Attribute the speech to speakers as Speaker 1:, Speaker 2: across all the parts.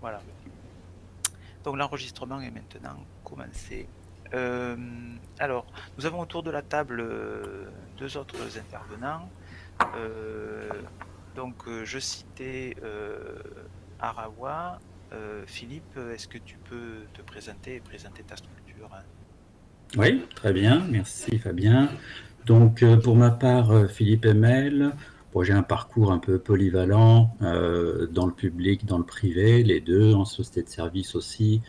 Speaker 1: Voilà. Donc l'enregistrement est maintenant commencé. Euh, alors, nous avons autour de la table euh, deux autres intervenants. Euh, donc, je citais Arawa. Philippe, est-ce que tu peux te présenter et présenter ta structure?
Speaker 2: Oui, très bien. Merci Fabien. Donc, pour ma part, Philippe Emel, j'ai un parcours un peu polyvalent euh, dans le public, dans le privé, les deux, en société de service aussi,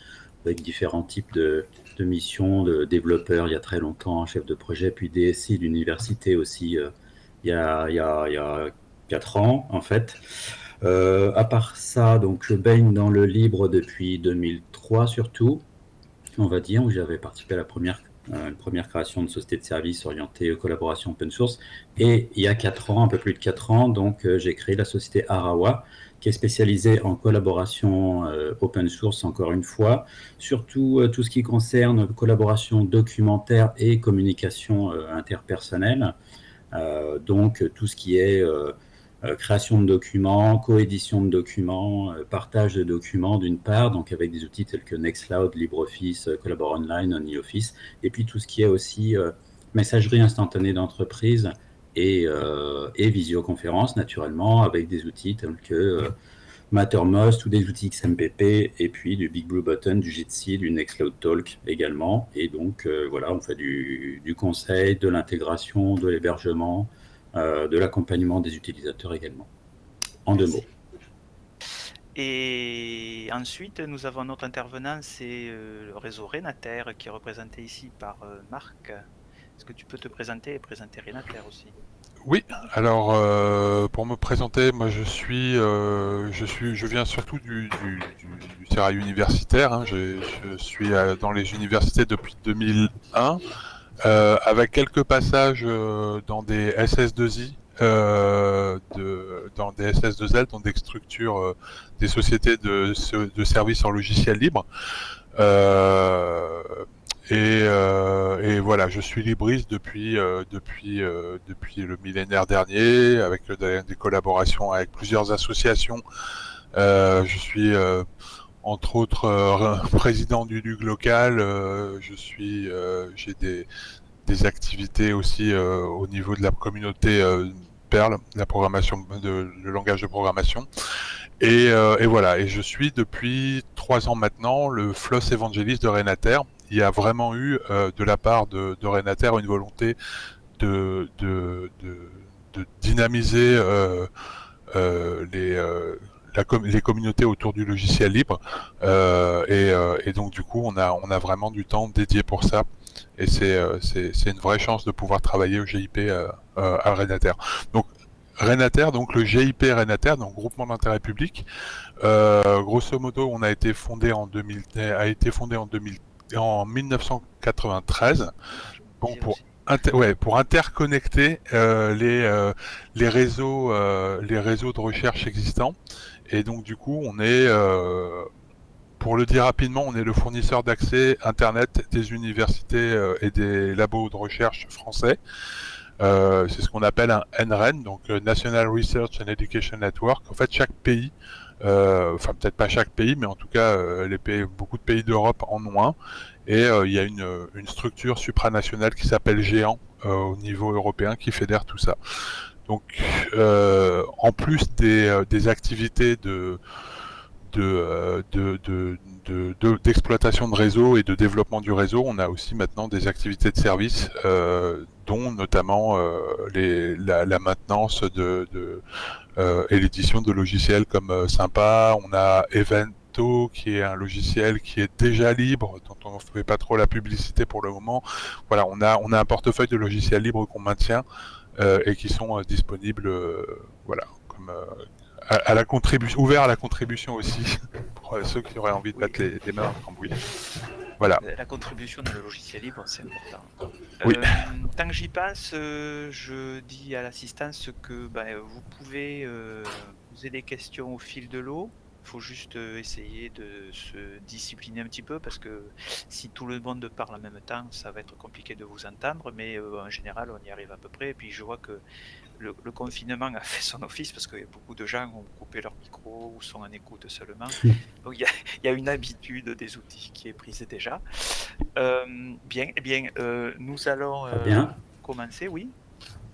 Speaker 2: avec différents types de, missions, de développeurs il y a très longtemps, chef de projet, puis DSI d'université aussi euh, il, y a, il, y a, il y a 4 ans en fait. Euh, à part ça, donc je baigne dans le libre depuis 2003 surtout, on va dire, où j'avais participé à la première une première création de société de services orientée collaboration open source. Et il y a 4 ans, un peu plus de 4 ans, donc euh, j'ai créé la société Arawa, qui est spécialisée en collaboration euh, open source, encore une fois, surtout tout ce qui concerne collaboration documentaire et communication interpersonnelle. donc tout ce qui est euh, création de documents, coédition de documents, euh, partage de documents d'une part, donc avec des outils tels que Nextcloud, LibreOffice, euh, Collabore Online, OnlyOffice, et puis tout ce qui est aussi messagerie instantanée d'entreprise et, visioconférence, naturellement, avec des outils tels que Mattermost ou des outils XMPP, et puis du Big Blue Button, du Jitsi, du Nextcloud Talk également. Et donc, voilà, on fait du, conseil, de l'intégration, de l'hébergement, euh, de l'accompagnement des utilisateurs également. En deux mots.
Speaker 1: Et ensuite, nous avons notre intervenant, c'est euh, le réseau Renater, qui est représenté ici par euh, Marc. Est-ce que tu peux te présenter et présenter Renater aussi?
Speaker 3: Oui, alors pour me présenter, moi je suis, je suis, je viens surtout du, du, universitaire. Hein. Je, je, suis dans les universités depuis 2001. Euh, avec quelques passages euh, dans des SS2I, euh, de, dans des SS2L, dans des structures, euh, des sociétés de, de, services en logiciel libre. Et, et, voilà, je suis libriste depuis depuis depuis le millénaire dernier, avec des collaborations avec plusieurs associations. je suis entre autres euh, président du LUG local, euh, je suis, euh, j'ai des, activités aussi au niveau de la communauté Perl, la programmation, le langage de programmation. Et, voilà, et je suis depuis trois ans maintenant le floss évangéliste de Renater. Il y a vraiment eu de la part de, de Renater une volonté de dynamiser les les communautés autour du logiciel libre euh, euh, et, donc du coup on a on a vraiment du temps dédié pour ça et c'est euh, une vraie chance de pouvoir travailler au GIP à Renater. Donc Renater, donc le GIP Renater, donc groupement d'intérêt public. grosso modo, on a été fondé en 2000, a été fondé en 2000, en 1993. Bon pour ouais, pour interconnecter les les réseaux les réseaux de recherche existants et donc du coup, on est, euh, pour le dire rapidement, on est le fournisseur d'accès Internet des universités euh, et des labos de recherche français. Euh, c'est ce qu'on appelle un NREN, donc National Research and Education Network. En fait, chaque pays, enfin peut-être pas chaque pays, mais en tout cas, les pays, beaucoup de pays d'Europe en ont un. Et il y a une structure supranationale qui s'appelle Géant au niveau européen qui fédère tout ça. Donc, euh, en plus des, euh, activités euh, d'exploitation de, réseau et de développement du réseau, on a aussi maintenant des activités de service, dont notamment la, maintenance et l'édition de logiciels comme Sympa. On a Evento, qui est un logiciel qui est déjà libre, dont on ne fait pas trop la publicité pour le moment. Voilà, on a un portefeuille de logiciels libres qu'on maintient. Euh, et qui sont euh, disponibles, euh, voilà, comme à, la contribution, ouvert à la contribution aussi pour ceux qui auraient envie de mettre les, mains en cambouis. Voilà.
Speaker 1: La contribution dans le logiciel libre, c'est important.
Speaker 3: Oui.
Speaker 1: tant que j'y passe, je dis à l'assistance que ben, vous pouvez poser des questions au fil de l'eau faut juste euh, essayer de se discipliner un petit peu parce que si tout le monde parle en même temps, ça va être compliqué de vous entendre, mais euh, en général, on y arrive à peu près. Et puis je vois que le, confinement a fait son office parce que beaucoup de gens ont coupé leur micro ou sont en écoute seulement. Donc il y, a une habitude des outils qui est prise déjà. bien, eh bien, nous allons commencer, oui.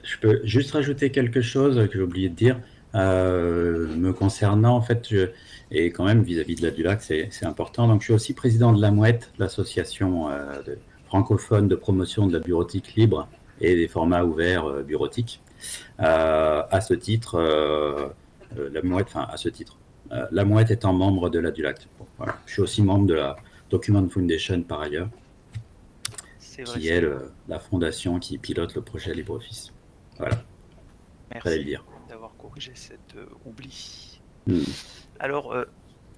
Speaker 2: Je peux juste rajouter quelque chose que j'ai oublié de dire. me concernant, en fait, je, et quand même vis-à-vis de la Dulac, c'est important. Donc, je suis aussi président de la Mouette, l'association francophone de promotion de la bureautique libre et des formats ouverts euh, bureautiques. Euh, à ce titre, euh, la mouette, enfin à ce titre, la mouette étant membre de la DULAC. voilà. Je suis aussi membre de la Document Foundation par ailleurs, qui est la fondation qui pilote le projet LibreOffice. Voilà.
Speaker 1: Merci d'avoir corrigé cet oubli. Hmm. Alors,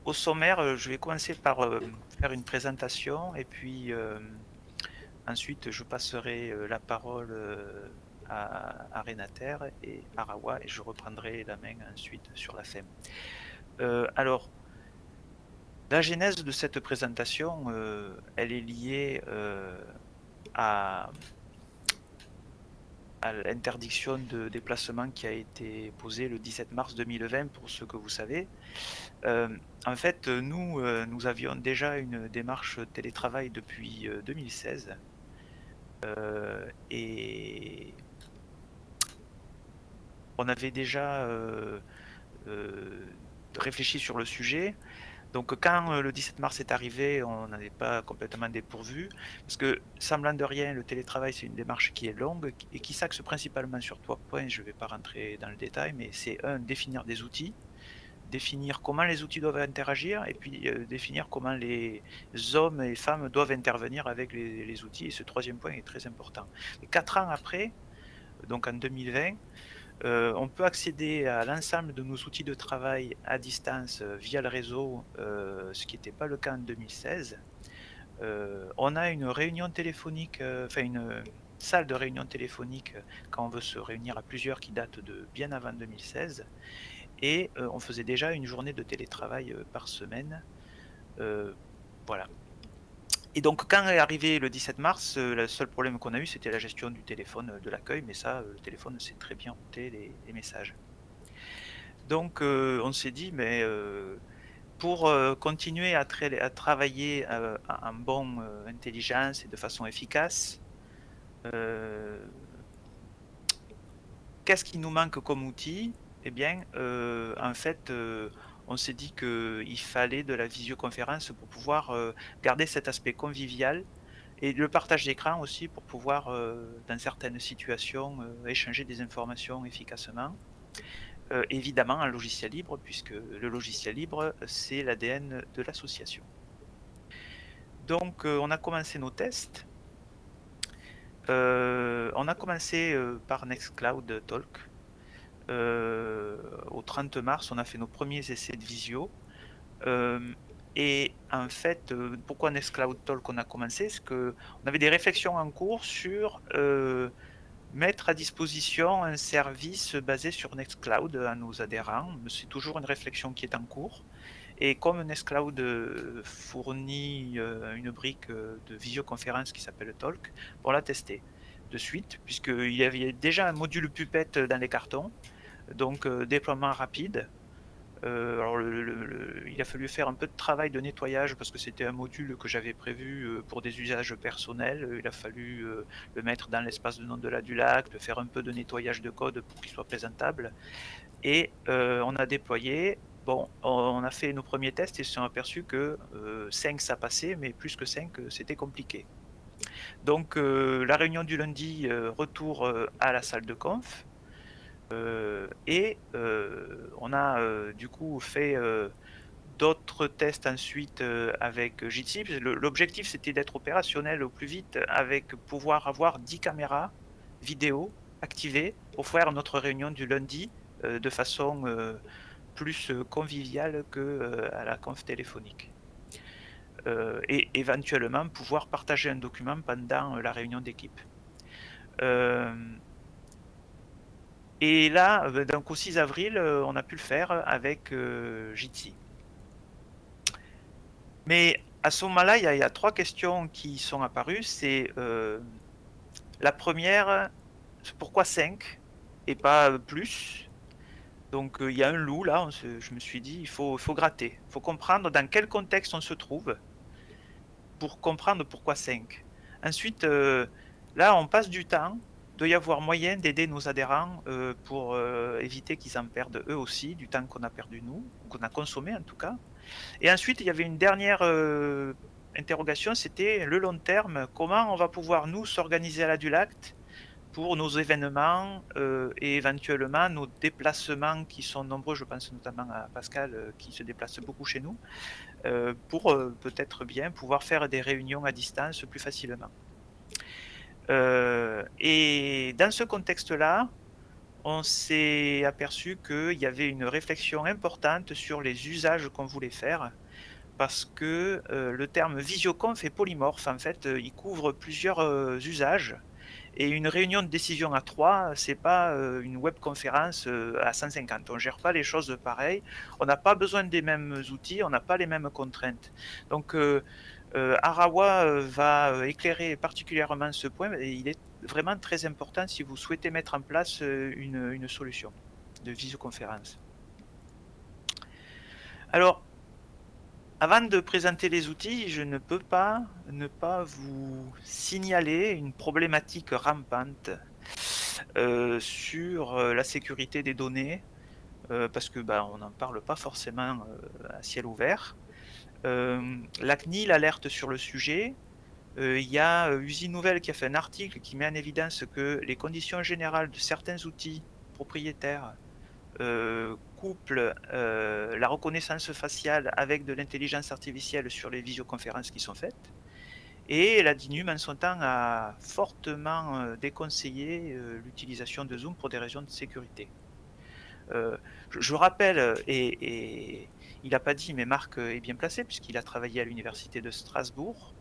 Speaker 1: au sommaire, je vais commencer par faire une présentation et puis Ensuite, je passerai euh, la parole euh, à, Renater et à et je reprendrai la main ensuite sur la. Euh, alors, la genèse de cette présentation, elle est liée à, l'interdiction de déplacement qui a été posée le 17 mars 2020, pour ce que vous savez. En fait, nous, nous avions déjà une démarche télétravail depuis 2016 euh, et on avait déjà euh, euh, réfléchi sur le sujet. Donc quand le 17 mars est arrivé, on n'avait pas complètement dépourvu, parce que semblant de rien, le télétravail c'est une démarche qui est longue et qui s'axe principalement sur trois points, je ne vais pas rentrer dans le détail, mais c'est un, définir des outils, définir comment les outils doivent interagir et puis euh, définir comment les hommes et femmes doivent intervenir avec les, outils. Et ce troisième point est très important. quatre ans après, donc en 2020, euh, on peut accéder à l'ensemble de nos outils de travail à distance euh, via le réseau, ce qui n'était pas le cas en 2016. on a une réunion téléphonique, enfin une salle de réunion téléphonique quand on veut se réunir à plusieurs qui date de bien avant 2016 et euh, on faisait déjà une journée de télétravail euh, par semaine. Euh, voilà. Et donc quand est arrivé le 17 mars, le seul problème qu'on a eu c'était la gestion du téléphone de l'accueil, mais ça, le téléphone sait très bien router les, messages. Donc on s'est dit, mais pour continuer à, à travailler en bonne intelligence et de façon efficace, qu'est-ce qui nous manque comme outil? Eh bien, euh, en fait, euh, on s'est dit qu'il fallait de la visioconférence pour pouvoir euh, garder cet aspect convivial et le partage d'écran aussi pour pouvoir, dans certaines situations, échanger des informations efficacement. évidemment, un logiciel libre, puisque le logiciel libre, c'est l'ADN de l'association. Donc, on a commencé nos tests. on a commencé par Nextcloud Talk. Euh, au 30 mars, on a fait nos premiers essais de visio. Euh, et en fait, euh, pourquoi Nextcloud Talk on a commencé C'est qu'on avait des réflexions en cours sur mettre à disposition un service basé sur Nextcloud à nos adhérents. C'est toujours une réflexion qui est en cours. Et comme Nextcloud fournit une brique de visioconférence qui s'appelle Talk, on l'a testé de suite, puisqu'il y avait déjà un module Puppet dans les cartons. Donc euh, déploiement rapide. Euh, alors il a fallu faire un peu de travail de nettoyage parce que c'était un module que j'avais prévu euh, pour des usages personnels. Il a fallu le mettre dans l'espace de nom de la du lac, de faire un peu de nettoyage de code pour qu'il soit présentable. Et on a déployé. Bon, on a fait nos premiers tests et se sont aperçus que 5 ça passait, mais plus que 5 c'était compliqué. Donc la réunion du lundi, retour à la salle de conf. Euh, et euh, on a euh, du coup fait d'autres tests ensuite avec Jitsi. L'objectif c'était d'être opérationnel au plus vite avec pouvoir avoir 10 caméras vidéo activées pour faire notre réunion du lundi de façon plus conviviale que à la conf téléphonique. et éventuellement pouvoir partager un document pendant la réunion d'équipe. Et là, euh, donc au 6 avril, euh, on a pu le faire avec euh, Jitsi. Mais à ce moment-là, il, y, a trois questions qui sont apparues. C'est la première, pourquoi 5 et pas plus? Donc il y a un loup là, je me suis dit, il faut, faut gratter, il faut comprendre dans quel contexte on se trouve pour comprendre pourquoi 5. Ensuite, là on passe du temps, doit y avoir moyen d'aider nos adhérents pour éviter qu'ils en perdent eux aussi, du temps qu'on a perdu nous, qu'on a consommé en tout cas. Et ensuite, il y avait une dernière interrogation, c'était le long terme, comment on va pouvoir nous s'organiser à la Dulact pour nos événements euh, et éventuellement nos déplacements qui sont nombreux, je pense notamment à Pascal euh, qui se déplace beaucoup chez nous, euh, pour peut-être bien pouvoir faire des réunions à distance plus facilement. Et dans ce contexte-là, on s'est aperçu qu'il y avait une réflexion importante sur les usages qu'on voulait faire parce que le terme visioconf est polymorphe. En fait, il couvre plusieurs usages et une réunion de décision à 3, c'est pas euh, une webconférence euh, à 150. On gère pas les choses pareil. On n'a pas besoin des mêmes outils, on n'a pas les mêmes contraintes. Donc euh, Arawa va éclairer particulièrement ce point et il est vraiment très important si vous souhaitez mettre en place une, solution de visioconférence. Alors, avant de présenter les outils, je ne peux pas ne pas vous signaler une problématique rampante euh, sur euh, la sécurité des données, euh, parce que bah, on n'en parle pas forcément à ciel ouvert. La CNIL alerte sur le sujet. Il y a Usine Nouvelle qui a fait un article qui met en évidence que les conditions générales de certains outils propriétaires euh, la reconnaissance faciale avec de l'intelligence artificielle sur les visioconférences qui sont faites. Et la DINUM, en son temps, a fortement euh, déconseillé euh, l'utilisation de Zoom pour des raisons de sécurité. je, rappelle, et, il n'a pas dit, mais Marc est bien placé, puisqu'il a travaillé à l'Université de Strasbourg,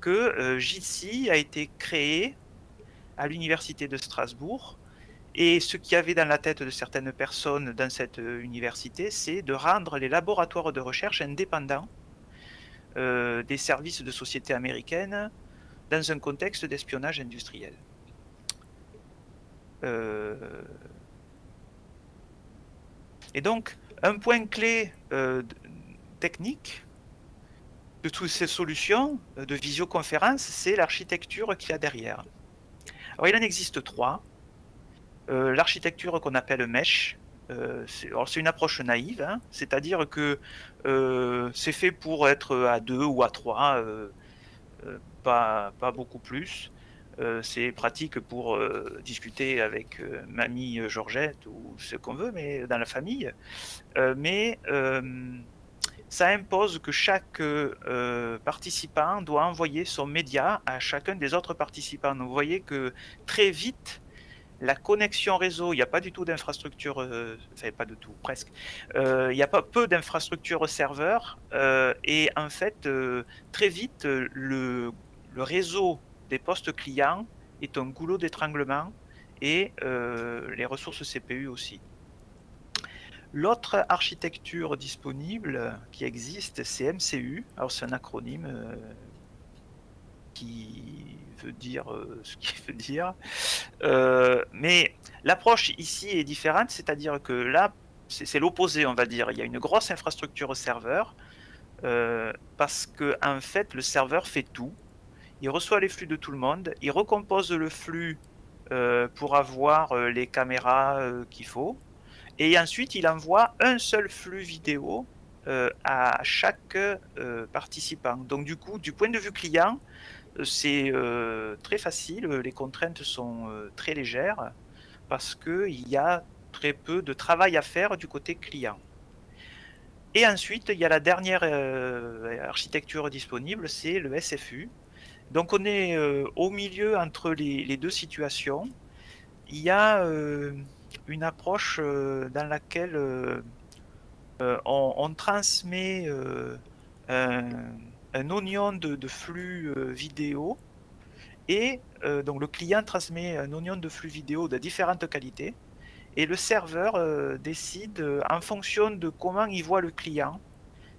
Speaker 1: que JITSI a été créé à l'Université de Strasbourg et ce qu'il y avait dans la tête de certaines personnes dans cette euh, université, c'est de rendre les laboratoires de recherche indépendants euh, des services de société américaines dans un contexte d'espionnage industriel. Euh, et donc, un point clé technique de toutes ces solutions de visioconférence, c'est l'architecture qu'il y a derrière. Alors, il en existe trois. Euh, l'architecture qu'on appelle mesh, euh, c'est une approche naïve, hein. c'est-à-dire que euh, c'est fait pour être à deux ou à trois, pas, beaucoup plus. C'est pratique pour discuter avec mamie Georgette ou ce qu'on veut, mais dans la famille. mais ça impose que chaque participant doit envoyer son média à chacun des autres participants. vous voyez que très vite, la connexion réseau, il n'y a pas du tout d'infrastructure, euh, enfin pas du tout, presque. Euh, il n'y a pas peu d'infrastructures serveurs euh, et en fait, très vite, le, réseau des postes clients est un goulot d'étranglement et les ressources CPU aussi. L'autre architecture disponible qui existe, c'est MCU. Alors c'est un acronyme qui veut dire euh, ce qu'il veut dire. Euh, mais l'approche ici est différente, c'est-à-dire que là, c'est l'opposé, on va dire. Il y a une grosse infrastructure serveur euh, parce que en fait, le serveur fait tout. Il reçoit les flux de tout le monde, il recompose le flux pour avoir les caméras qu'il faut, et ensuite il envoie un seul flux vidéo à chaque participant. Donc du coup, du point de vue client, c'est euh, très facile, les contraintes sont euh, très légères parce qu'il y a très peu de travail à faire du côté client. Et ensuite, il y a la dernière euh, architecture disponible, c'est le SFU. Donc on est au milieu entre les, deux situations. Il y a une approche dans laquelle on, transmet un, oignon de, flux euh, vidéo et euh, donc le client transmet un oignon de flux vidéo de différentes qualités et le serveur euh, décide en fonction de comment il voit le client,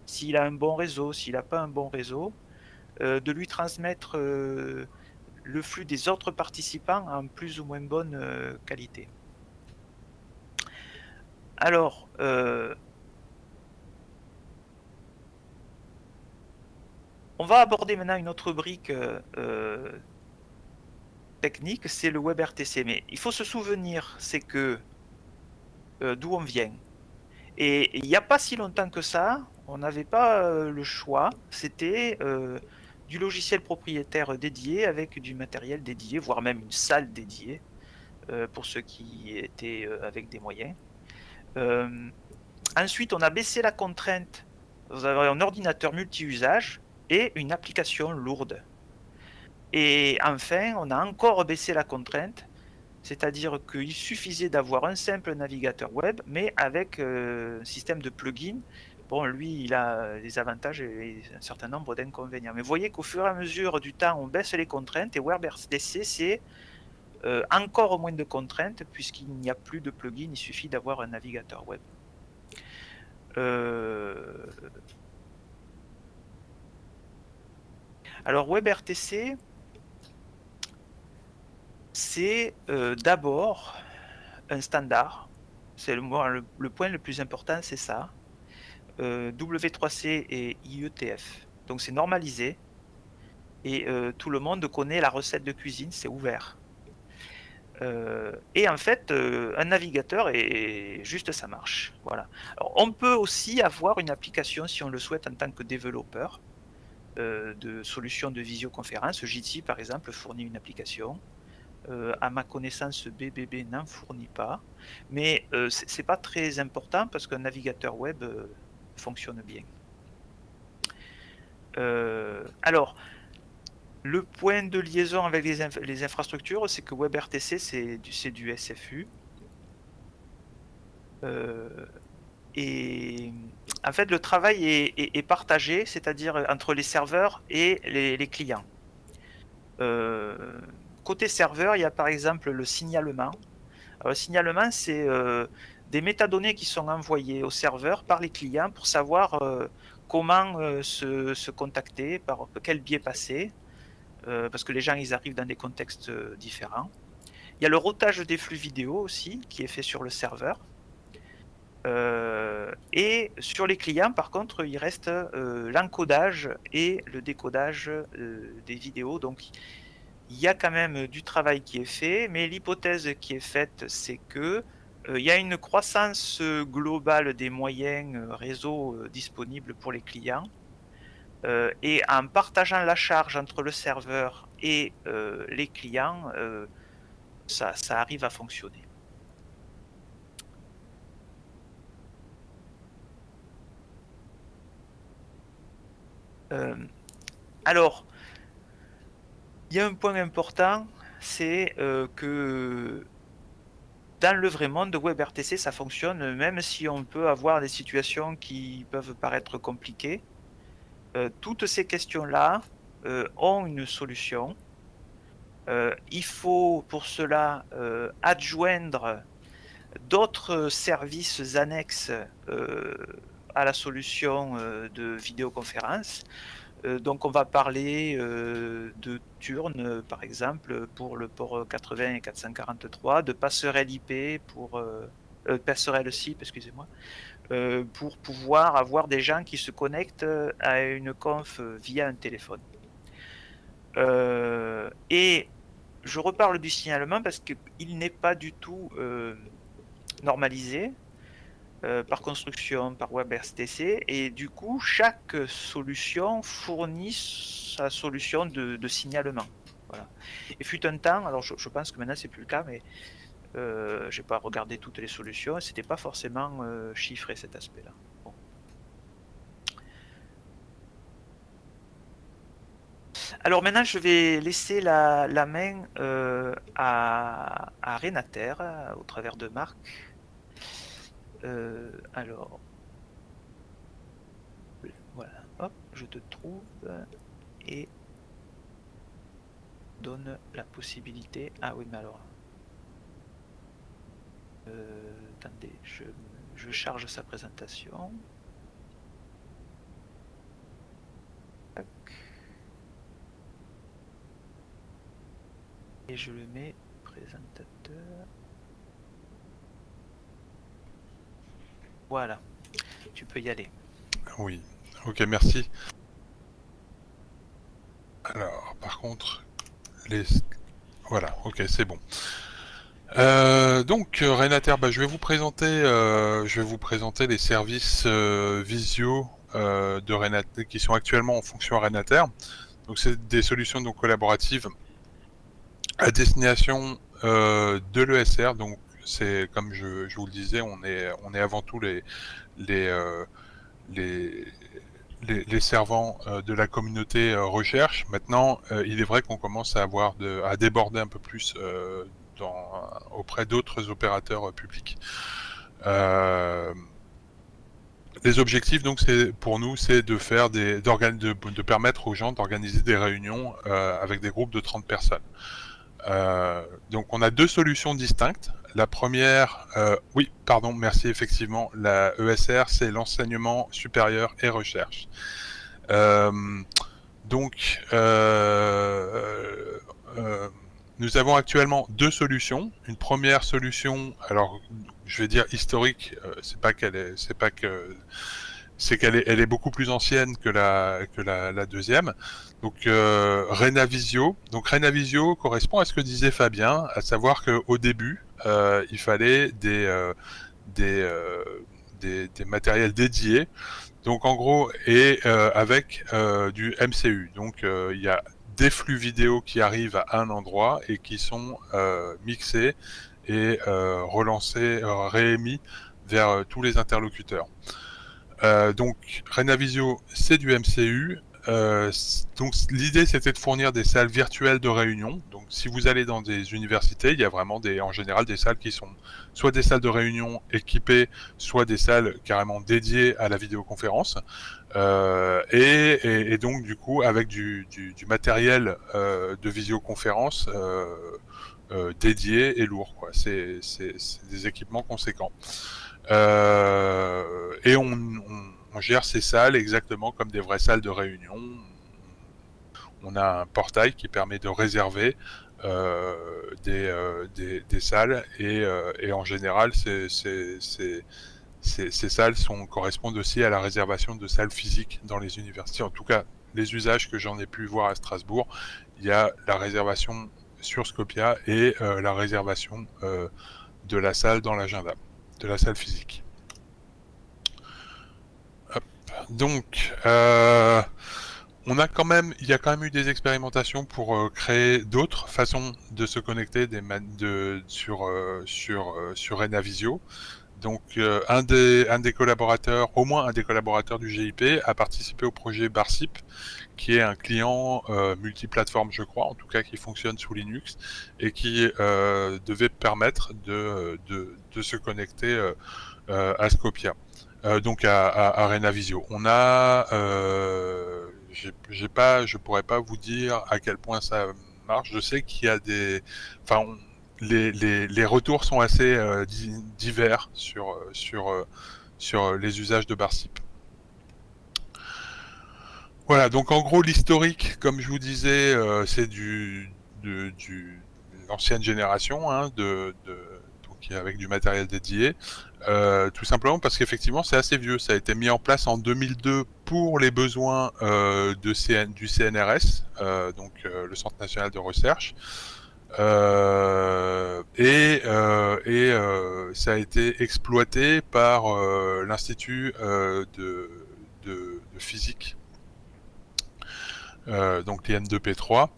Speaker 1: s'il a un bon réseau, s'il n'a pas un bon réseau, de lui transmettre le flux des autres participants en plus ou moins bonne qualité. alors, euh, on va aborder maintenant une autre brique euh, technique, c'est le WebRTC. Mais il faut se souvenir, c'est que d'où on vient. Et il n'y a pas si longtemps que ça, on n'avait pas le choix. C'était du logiciel propriétaire dédié avec du matériel dédié, voire même une salle dédiée euh, pour ceux qui étaient euh, avec des moyens. Euh, ensuite, on a baissé la contrainte. Vous avez un ordinateur multi-usage et une application lourde. Et enfin, on a encore baissé la contrainte, c'est-à-dire qu'il suffisait d'avoir un simple navigateur web, mais avec un système de plugins Bon, lui, il a des avantages et un certain nombre d'inconvénients. Mais vous voyez qu'au fur et à mesure du temps, on baisse les contraintes et WebRTC, c'est euh, encore moins de contraintes puisqu'il n'y a plus de plugin, il suffit d'avoir un navigateur web. Euh, alors WebRTC, c'est euh, d'abord un standard. C'est le point le plus important, c'est ça. Euh, W3C et IETF. Donc c'est normalisé et euh, tout le monde connaît la recette de cuisine, c'est ouvert. Euh, et en fait, un navigateur est juste ça marche. Voilà. on peut aussi avoir une application si on le souhaite en tant que développeur de solutions de visioconférence. Jitsi par exemple fournit une application. à ma connaissance, BBB n'en fournit pas, mais c'est pas très important parce qu'un navigateur web fonctionne bien. Euh, alors, le point de liaison avec les, infrastructures, c'est que WebRTC, c'est du, SFU. Euh, et en fait, le travail est, partagé, c'est-à-dire entre les serveurs et les, clients. Euh, côté serveur, il y a par exemple le signalement. le signalement, c'est des métadonnées qui sont envoyées au serveur par les clients pour savoir euh, comment euh, se, contacter, par quel biais passer, euh, parce que les gens ils arrivent dans des contextes différents. Il y a le routage des flux vidéo aussi qui est fait sur le serveur. et sur les clients, par contre, il reste l'encodage et le décodage des vidéos. Donc, il y a quand même du travail qui est fait, mais l'hypothèse qui est faite, c'est que il y a une croissance globale des moyens euh, réseau euh, disponibles pour les clients. et en partageant la charge entre le serveur et les clients, ça, arrive à fonctionner. alors, il y a un point important, c'est que dans le vrai monde de WebRTC, ça fonctionne, même si on peut avoir des situations qui peuvent paraître compliquées. Euh, toutes ces questions-là euh, ont une solution. Euh, il faut pour cela adjoindre d'autres services annexes à la solution de vidéoconférence. Euh, donc on va parler euh, de turn euh, par exemple pour le port 80 et 443, de passerelle IP pour passerelle SIP, excusez-moi, pour pouvoir avoir des gens qui se connectent à une conf via un téléphone. et je reparle du signalement parce qu'il n'est pas du tout normalisé. Euh, par construction, par WebRTC, et du coup, chaque solution fournit sa solution de, signalement. Voilà. Et fut un temps, alors je, pense que maintenant c'est plus le cas, mais euh, j'ai pas regardé toutes les solutions, et c'était pas forcément euh, chiffré cet aspect-là. Alors maintenant, je vais laisser la, main euh, à, à Renater, au travers de Marc. Euh, alors, voilà, hop, je te trouve et donne la possibilité. Ah oui, mais alors, euh, attendez, je, je charge sa présentation. Et je le mets présentateur. Voilà, tu peux y aller.
Speaker 3: Oui, ok, merci. Alors, par contre, les... Voilà, ok, c'est bon. Euh, donc euh, Renater, je vais vous présenter, euh, je vais vous présenter les services Visio de Renater qui sont actuellement en fonction à Renater. Donc c'est des solutions donc collaboratives à destination de l'ESR. Donc c'est comme je, vous le disais, on est on est avant tout les les les, les, les servants de la communauté recherche. Maintenant, il est vrai qu'on commence à avoir de, à déborder un peu plus auprès d'autres opérateurs euh, publics. Euh, les objectifs, donc, c'est pour nous, c'est de faire des, de, de, permettre aux gens d'organiser des réunions euh, avec des groupes de 30 personnes. Donc, on a deux solutions distinctes. La première, oui, pardon, merci, effectivement, la ESR, c'est l'enseignement supérieur et recherche. donc, nous avons actuellement deux solutions. Une première solution, alors je vais dire historique, euh, c'est pas qu'elle est, c'est pas que, c'est qu'elle est, elle est beaucoup plus ancienne que la que la, deuxième. Donc euh, Renavisio. Donc Renavisio correspond à ce que disait Fabien, à savoir qu'au début, euh, il fallait des euh, des, euh, des, des matériels dédiés. Donc en gros, et avec du MCU. Donc il y a des flux vidéo qui arrivent à un endroit et qui sont euh, mixés et euh, relancés, euh, réémis vers tous les interlocuteurs. Donc Renavisio, c'est du MCU. donc l'idée c'était de fournir des salles virtuelles de réunion. Donc si vous allez dans des universités, il y a vraiment des, en général des salles qui sont soit des salles de réunion équipées, soit des salles carrément dédiées à la vidéoconférence. Euh, et, et, donc du coup avec du, du, du matériel euh, de visioconférence euh, euh dédié et lourd. C'est, des équipements conséquents. Euh, et on, on, gère ces salles exactement comme des vraies salles de réunion. On a un portail qui permet de réserver euh, des, des, salles et, et en général ces, salles correspondent aussi à la réservation de salles physiques dans les universités. En tout cas, les usages que j'en ai pu voir à Strasbourg, il y a la réservation sur Scopia et euh, la réservation euh, de la salle dans l'agenda, de la salle physique. Donc, euh, on a quand même, il y a quand même eu des expérimentations pour créer d'autres façons de se connecter de, sur Renavisio. Donc euh, un, des, collaborateurs, au moins un des collaborateurs du GIP a participé au projet Barsip, qui est un client euh, multiplateforme, je crois, en tout cas qui fonctionne sous Linux et qui euh, devait permettre de, de, se connecter euh, euh à Scopia, euh, donc à, à, à, Renavisio. On a, j'ai pas, je pourrais pas vous dire à quel point ça marche. Je sais qu'il y a des, enfin, les, les, les, retours sont assez euh, divers sur, euh, sur, euh, sur les usages de Barsip. Voilà, donc en gros l'historique, comme je vous disais, c'est du, de, du l'ancienne génération, hein, de, de, avec du matériel dédié, euh, tout simplement parce qu'effectivement c'est assez vieux. Ça a été mis en place en 2002 pour les besoins euh, du CNRS, euh, donc le Centre national de recherche. Et, ça a été exploité par l'Institut de, de, de, physique, donc l'IN2P3.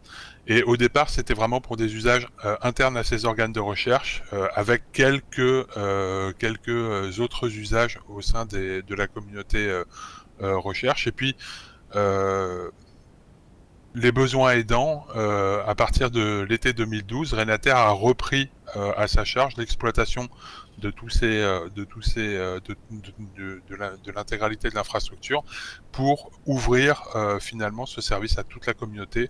Speaker 3: Et au départ, c'était vraiment pour des usages internes à ces organes de recherche, avec quelques quelques autres usages au sein de la communauté recherche. Et puis les besoins aidants, euh, à partir de l'été 2012, Renater a repris euh, à sa charge l'exploitation de tous ces, euh, de tous ces, euh, de, de, l'intégralité de l'infrastructure pour ouvrir euh, finalement ce service à toute la communauté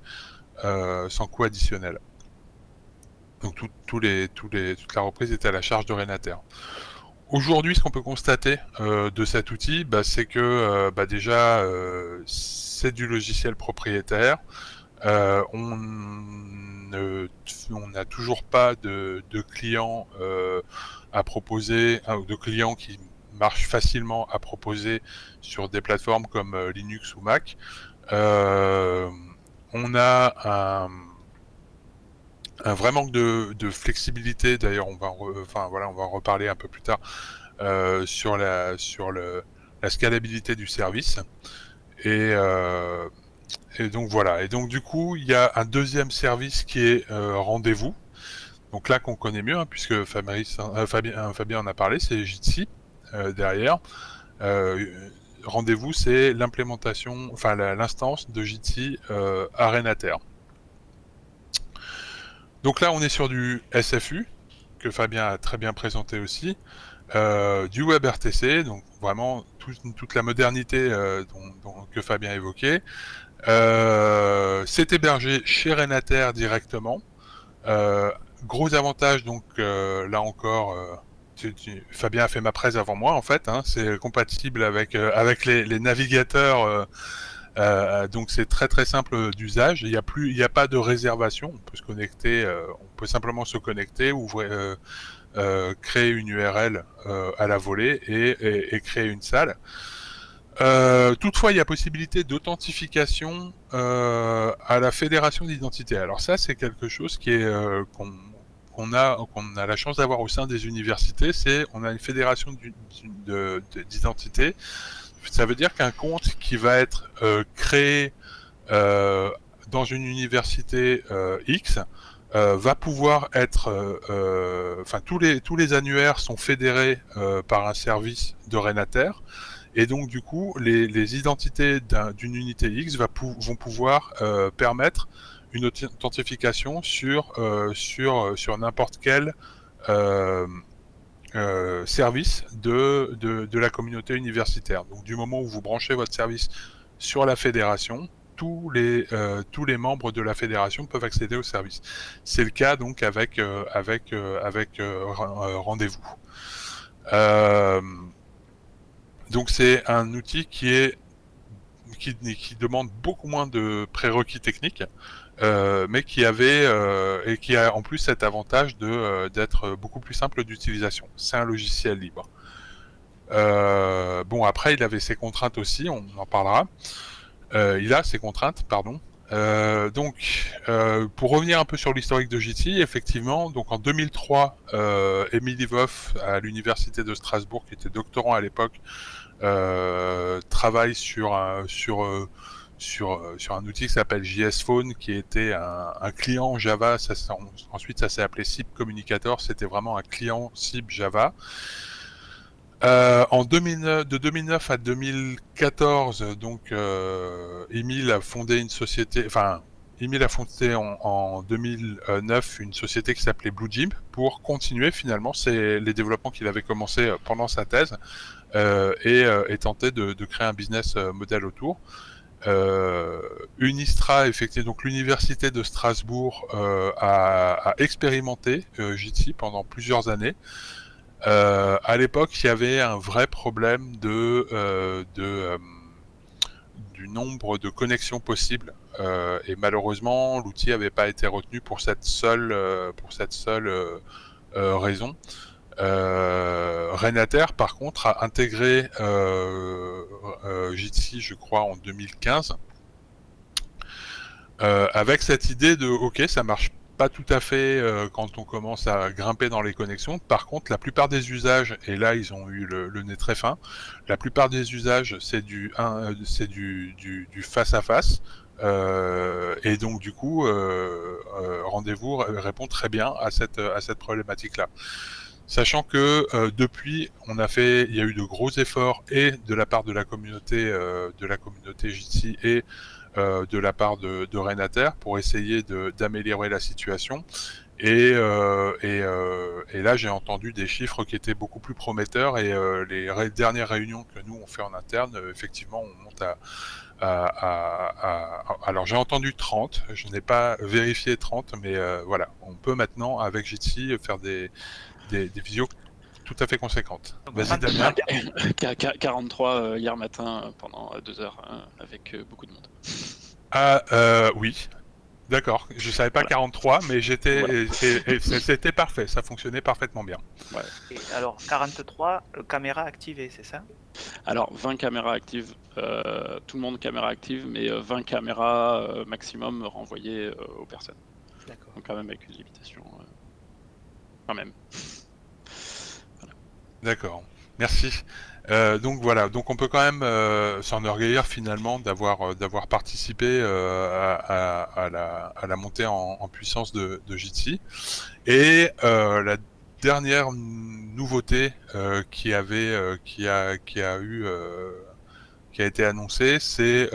Speaker 3: sans coût additionnel. Donc tout, les, toute la reprise était à la charge de Renater. Aujourd'hui, ce qu'on peut constater de cet outil, bah, c'est que bah, déjà c'est du logiciel propriétaire. Euh, on n'a toujours pas de, clients euh, à proposer, hein, de clients qui marche facilement à proposer sur des plateformes comme Linux ou Mac. On a un, un vrai manque de, flexibilité. D'ailleurs, on va, enfin voilà, on va en reparler un peu plus tard sur la sur la scalabilité du service. Et, et donc voilà. Et donc du coup, il y a un deuxième service qui est rendez-vous. Donc là qu'on connaît mieux, hein, puisque euh, Fabien, euh, Fabien, en a parlé, c'est Jitsi euh, derrière. Rendez-vous, c'est l'implémentation, enfin l'instance de Jitsi à Renater. Donc là, on est sur du SFU, que Fabien a très bien présenté aussi, du WebRTC, donc vraiment toute la modernité que Fabien évoquait. c'est hébergé chez Renater directement. Gros avantage, donc euh, là encore, euh, Fabien a fait ma presse avant moi en fait. Hein, c'est compatible avec euh, avec les, navigateurs. donc c'est très très simple d'usage. Il n'y a a pas de réservation. On peut se connecter, on peut simplement se connecter, ouvrir, créer une URL à la volée et, créer une salle. toutefois, il y a possibilité d'authentification à la fédération d'identité. Alors ça, c'est quelque chose qui est qu'on a, a la chance d'avoir au sein des universités, c'est on a une fédération d'identité. Ça veut dire qu'un compte qui va être euh, créé euh, dans une université euh, X va pouvoir être, enfin tous les tous les annuaires sont fédérés par un service de Renater. Et donc du coup, les, les identités d'une unité X vont pouvoir permettre une authentification sur, euh, sur, euh, sur n'importe quel euh, service de, de, la communauté universitaire. Donc du moment où vous branchez votre service sur la fédération, tous les, tous les membres de la fédération peuvent accéder au service. C'est le cas donc avec, avec, avec rendez-vous. donc c'est un outil qui est qui, qui, demande beaucoup moins de prérequis techniques, euh, mais qui avait euh, et qui a en plus cet avantage de euh, d'être beaucoup plus simple d'utilisation. C'est un logiciel libre. bon après il avait ses contraintes aussi, on en parlera. il a ses contraintes, pardon. donc, pour revenir un peu sur l'historique de JT, effectivement, donc en 2003, euh, Emily Voff à l'université de Strasbourg, qui était doctorant à l'époque, travaille sur un, sur sur, euh, sur un outil qui s'appelle JS Phone, qui était un, client Java. Ensuite, ça s'est appelé SIP Communicator. C'était vraiment un client SIP Java. Euh, en 2009, de 2009 à 2014, donc euh, Emile a fondé une société, enfin Emile a fondé en, 2009 une société qui s'appelait Blue Gym pour continuer finalement c'est les développements qu'il avait commencé pendant sa thèse et, tenter de, de, créer un business model autour. Euh, Unistra, effectivement, donc l'université de Strasbourg euh, a, expérimenté euh, Jitsi pendant plusieurs années. à l'époque, il y avait un vrai problème du nombre de connexions possibles et malheureusement, l'outil n'avait pas été retenu pour cette seule raison. Euh, Renater, par contre, a intégré euh, euh, Jitsi, je crois, en 2015, euh, avec cette idée de, ok, ça marche pas tout à fait quand on commence à grimper dans les connexions. Par contre, la plupart des usages, et là ils ont eu le, nez très fin, la plupart des usages, c'est du, face à face. Et donc du coup, rendez-vous répond très bien à cette, à cette problématique-là. Sachant que euh, depuis, on a fait, il y a eu de gros efforts et de la part de la communauté, euh, de la communauté Jitsi et euh, de la part de, de Renater pour essayer d'améliorer la situation. Et, et, et là, j'ai entendu des chiffres qui étaient beaucoup plus prometteurs et les dernières réunions que nous on fait en interne, effectivement, on monte à, à, à, à, alors j'ai entendu 30, je n'ai pas vérifié 30, mais voilà, on peut maintenant avec Jitsi faire des, des, des visios tout à fait conséquentes.
Speaker 4: Vas-y Damien. 43 euh, hier matin euh, pendant euh, deux heures avec beaucoup de monde.
Speaker 3: Ah oui, D'accord, je savais pas
Speaker 4: Voilà.
Speaker 3: 43, mais j'étais,
Speaker 4: Voilà.
Speaker 3: et- et- et c'était parfait, ça fonctionnait parfaitement bien.
Speaker 1: Et alors 43, euh, caméra activée, c'est ça?
Speaker 4: Alors, 20 caméras actives, euh, tout le monde caméra active, mais euh, 20 caméras euh, maximum renvoyées euh, aux personnes.
Speaker 1: D'accord.
Speaker 4: Donc quand même avec une limitation. euh, Quand même.
Speaker 3: D'accord, merci. Euh, donc voilà, donc on peut quand même euh, s'enorgueillir finalement d'avoir euh, d'avoir participé à, la, montée en, puissance de, Jitsi. Et la dernière nouveauté qui avait qui a qui a eu qui a été annoncée, c'est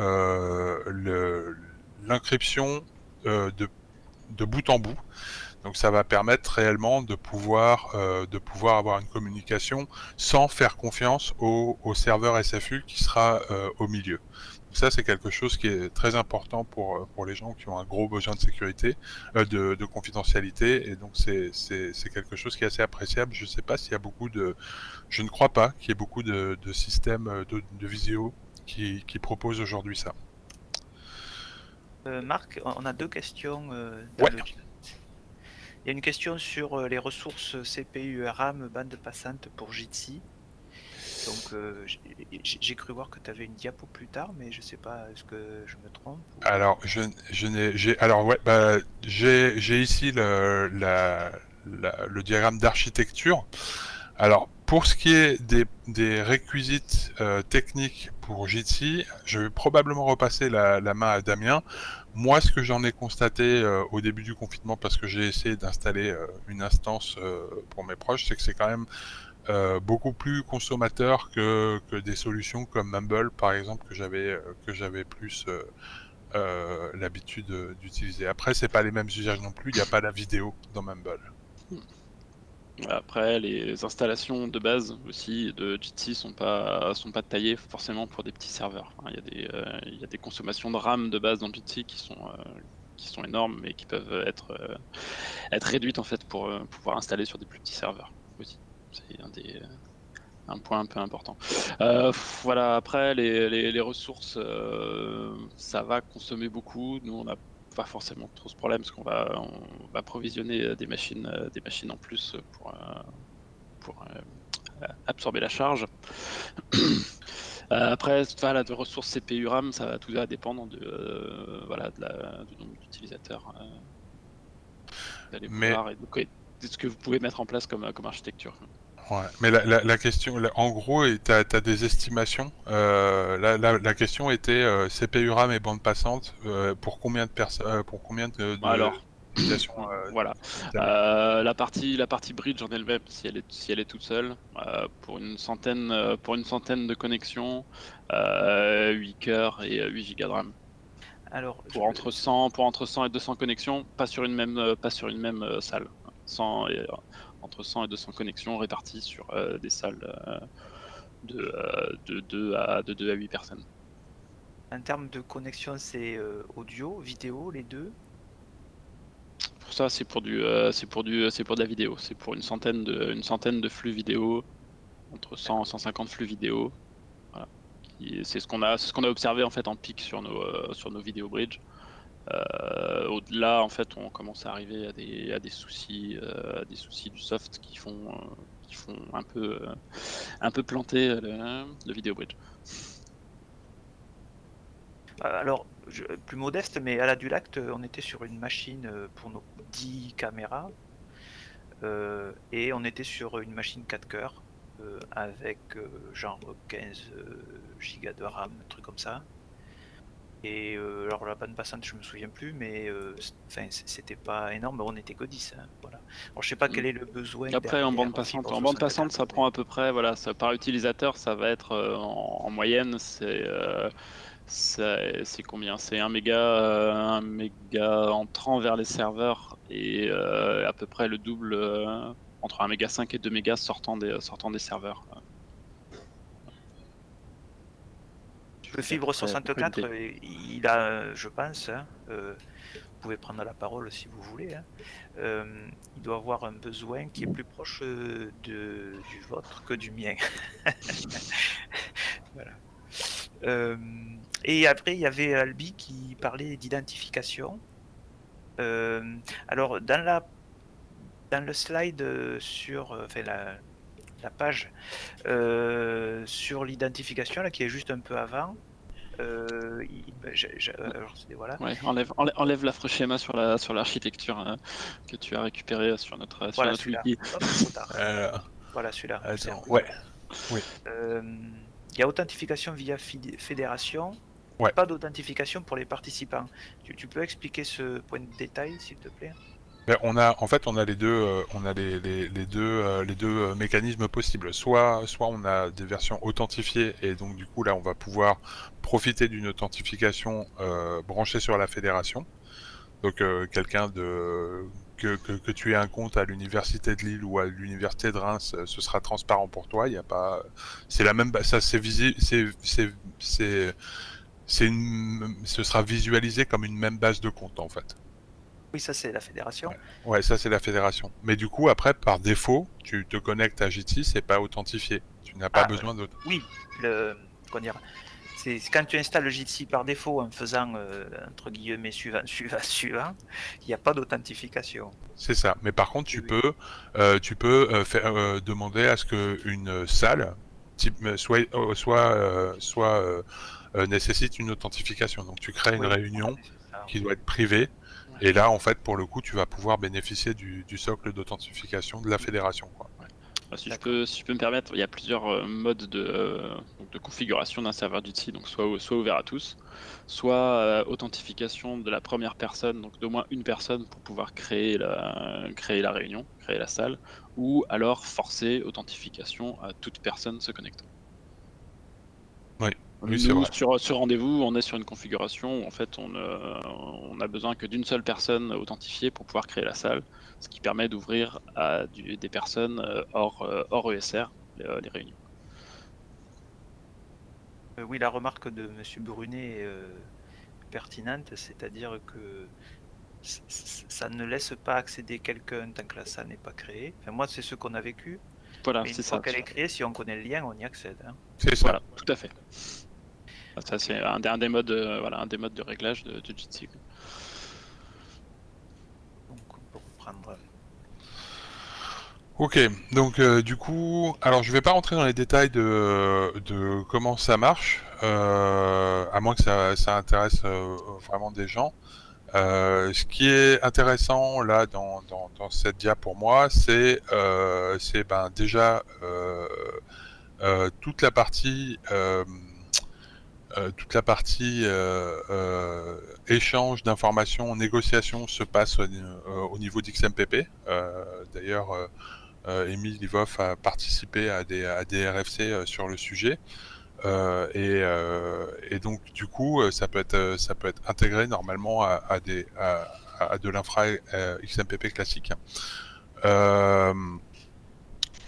Speaker 3: euh, de de bout en bout. Donc ça va permettre réellement de pouvoir euh, de pouvoir avoir une communication sans faire confiance au, au serveur SFU qui sera euh, au milieu. Donc ça c'est quelque chose qui est très important pour euh, pour les gens qui ont un gros besoin de sécurité, euh, de, de confidentialité et donc c'est c'est c'est quelque chose qui est assez appréciable. Je sais pas s'il y a beaucoup de, je ne crois pas qu'il y ait beaucoup de, de systèmes de, de visio qui qui proposent aujourd'hui ça.
Speaker 1: Euh, Marc, on a deux questions euh, dans
Speaker 3: Ouais.
Speaker 1: le chat. Il y a une question sur euh, les ressources CPU RAM bande passante pour Jitsi. Donc euh, j'ai- cru voir que tu avais une diapo plus tard, mais je sais pas, est-ce que je me trompe
Speaker 3: Alors, je, n'ai, alors ouais, bah, j'ai, ici le, le diagramme d'architecture. Alors, pour ce qui est des, des réquisites euh, techniques pour Jitsi, je vais probablement repasser la, la main à Damien. Moi, ce que j'en ai constaté euh, au début du confinement, parce que j'ai essayé d'installer euh, une instance euh, pour mes proches, c'est que c'est quand même beaucoup plus consommateur que, des solutions comme Mumble, par exemple, que j'avais que j'avais plus l'habitude d'utiliser. Après, c'est pas les mêmes usages non plus. Il n'y a pas la vidéo dans Mumble.
Speaker 4: Après, les installations de base aussi de Jitsi sont pas sont pas taillées forcément pour des petits serveurs. Il y a des euh, il y a des consommations de RAM de base dans Jitsi qui sont euh, qui sont énormes mais qui peuvent être euh, être réduites en fait pour pouvoir installer sur des plus petits serveurs aussi. C'est un des un point un peu important. Voilà. Après, les, les, ressources, ça va consommer beaucoup. Nous, on n'a pas forcément trop ce problème parce qu'on va, on va provisionner euh, des machines, euh, des machines en plus pour, euh, pour absorber la charge. Euh, Après, voilà, de ressources CPU RAM, ça va tout va dépendre de, euh, voilà, de la, du nombre d'utilisateurs. Euh, d'aller
Speaker 3: Mais-
Speaker 4: et de, ce que vous pouvez mettre en place comme, comme architecture.
Speaker 3: Ouais. Mais la, la, la question, la- en gros, tu as, des estimations. Euh, la, la, la question était euh, CPU RAM et bande passante euh, pour combien de personnes, pour combien de, de
Speaker 4: Alors,
Speaker 3: d'utilisations, euh,
Speaker 4: voilà. Euh, la partie, la partie bridge en elle-même, si elle est, si elle est toute seule, euh, pour une centaine, euh, pour une centaine de connexions, euh, 8 cœurs et euh, 8 gigas de RAM.
Speaker 1: Alors,
Speaker 4: Pour
Speaker 1: je-
Speaker 4: entre 100, pour entre 100 et 200 connexions, pas sur une même, euh, pas sur une même euh, salle. 100 et, euh, entre 100 et 200 connexions réparties sur euh, des salles euh, de, euh, de, 2 à, de 2 à 8 personnes.
Speaker 1: en termes de connexion, c'est euh, audio, vidéo, les deux?
Speaker 4: Pour ça, c'est pour du, euh, c'est pour du, c'est pour de la vidéo. C'est pour une centaine de, une centaine de flux vidéo, entre 100 et 150 flux vidéo. Voilà. C'est ce qu'on a, c'est ce qu'on a observé en fait en pic sur nos, euh, sur nos vidéo bridge. Euh, Au-delà, en fait, on commence à arriver à des, à des soucis, euh, à des soucis du soft qui font, euh, un peu, un planter le, le
Speaker 1: Alors, plus modeste, mais à la Dulact, on était sur une machine pour nos 10 caméras. et on était sur une machine 4 cœurs avec genre 15 euh, gigas de RAM, un truc comme ça. Et euh, alors la bande passante, je me souviens plus, mais euh, enfin, c'était pas énorme, on était que 10. hein, voilà. Alors je sais pas quel est le besoin.
Speaker 4: Après, en bande passante, en bande
Speaker 1: 64,
Speaker 4: passante, ça prend à peu près, voilà, ça, par utilisateur, ça va être euh, en, en moyenne, c'est euh, c'est c'est combien? C'est 1 méga, euh, 1 méga entrant vers les serveurs et euh, à peu près le double euh, entre 1 méga 5 et 2 mégas sortant des sortant des serveurs.
Speaker 1: Le Fibre
Speaker 4: Après,
Speaker 1: 64,
Speaker 4: après,
Speaker 1: euh, il a, je pense, hein, euh, vous pouvez prendre la parole si vous voulez, hein, euh, il doit avoir un besoin qui est plus proche euh, de, du vôtre que du mien. voilà. Euh, et après, il y avait Albi qui parlait d'identification. Alors, dans, la, dans le slide sur enfin, la, la page euh, sur l'identification, là, qui est juste un peu avant, euh, il- alors, c'est- voilà.
Speaker 4: Ouais, enlève, enlève, enlève l'affreux schéma sur la sur l'architecture hein, que tu as récupéré sur notre, sur
Speaker 1: Voilà
Speaker 4: notre
Speaker 1: celui-là.
Speaker 4: wiki.
Speaker 1: Hop.
Speaker 3: Euh,
Speaker 1: Voilà celui-là.
Speaker 3: Ouais.
Speaker 1: Euh, Il y a authentification via fédération.
Speaker 3: Ouais.
Speaker 1: Pas d'authentification pour les participants. Tu, tu peux expliquer ce point de détail, s'il te plaît?
Speaker 3: Ben, on a, en fait, on a les deux, euh, on a les, les, deux, euh, les deux euh, mécanismes possibles. Soit, soit on a des versions authentifiées et donc du coup là, on va pouvoir profiter d'une authentification euh, branchée sur la fédération. Donc euh, quelqu'un de que, que, tu aies un compte à l'université de Lille ou à l'université de Reims, euh, ce sera transparent pour toi. Il y a pas, c'est la même, ça c'est visible, c'est c'est une, ce sera visualisé comme une même base de compte en fait.
Speaker 1: Oui, ça c'est la fédération.
Speaker 3: Ouais, ça c'est la fédération. Mais du coup, après, par défaut, tu te connectes à JT, c'est pas authentifié. Tu n'as pas
Speaker 1: Ah,
Speaker 3: besoin d'autre.
Speaker 1: Oui, le, comment dire, c'est quand tu installes le Jitsi par défaut en faisant euh, entre guillemets suivant, suivant, suivant, il n'y a pas d'authentification.
Speaker 3: C'est ça. Mais par contre, tu
Speaker 1: Oui.
Speaker 3: peux, euh, tu peux euh, faire, demander à ce que une salle, type, soit, soit, soit nécessite une authentification. Donc, tu crées une réunion
Speaker 1: ça.
Speaker 3: qui doit être privée. Et là, en fait, pour le coup, tu vas pouvoir bénéficier du, du socle d'authentification de la fédération. Quoi.
Speaker 4: Ah, si, je peux, si je peux me permettre, il y a plusieurs euh, modes de, euh, de configuration d'un serveur Jitsi, donc soit, soit ouvert à tous, soit euh, authentification de la première personne, donc d'au moins une personne pour pouvoir créer la, créer la réunion, créer la salle, ou alors forcer authentification à toute personne se connectant.
Speaker 3: Oui.
Speaker 4: Nous,
Speaker 3: Oui, vrai.
Speaker 4: sur ce rendez-vous, on est sur une configuration où en fait on, euh, on a besoin que d'une seule personne authentifiée pour pouvoir créer la salle, ce qui permet d'ouvrir à du- des personnes euh, hors, euh, hors ESR les, euh, les réunions.
Speaker 1: Euh, oui, la remarque de Monsieur Brunet est pertinente, c'est-à-dire que ça ne laisse pas accéder quelqu'un tant que la salle n'est pas créée. Enfin, moi, c'est ce qu'on a vécu.
Speaker 4: Voilà,
Speaker 1: mais une
Speaker 4: c'est
Speaker 1: fois
Speaker 4: ça.
Speaker 1: qu'elle est créée, si on connaît le lien, on y accède. hein.
Speaker 3: C'est ça.
Speaker 4: Voilà, tout à fait. Ah, Ça c'est un, des- un des modes, euh, voilà, un des modes de réglage de, de Jitsi.
Speaker 1: Donc, on peut reprendre.
Speaker 3: Ok, donc euh, du coup, alors je vais pas rentrer dans les détails de, de comment ça marche, euh, à moins que ça, ça intéresse euh, vraiment des gens. Euh, ce qui est intéressant là dans, dans, dans cette dia pour moi, c'est euh, c'est ben déjà euh, euh, toute la partie euh, toute la partie euh, euh, échange d'informations, négociation se passe au, au niveau d'XMPP. D'ailleurs, Emile Livov a participé à des, RFC sur le sujet. Et, donc du coup, ça peut être, intégré normalement à, de l'infra XMPP classique.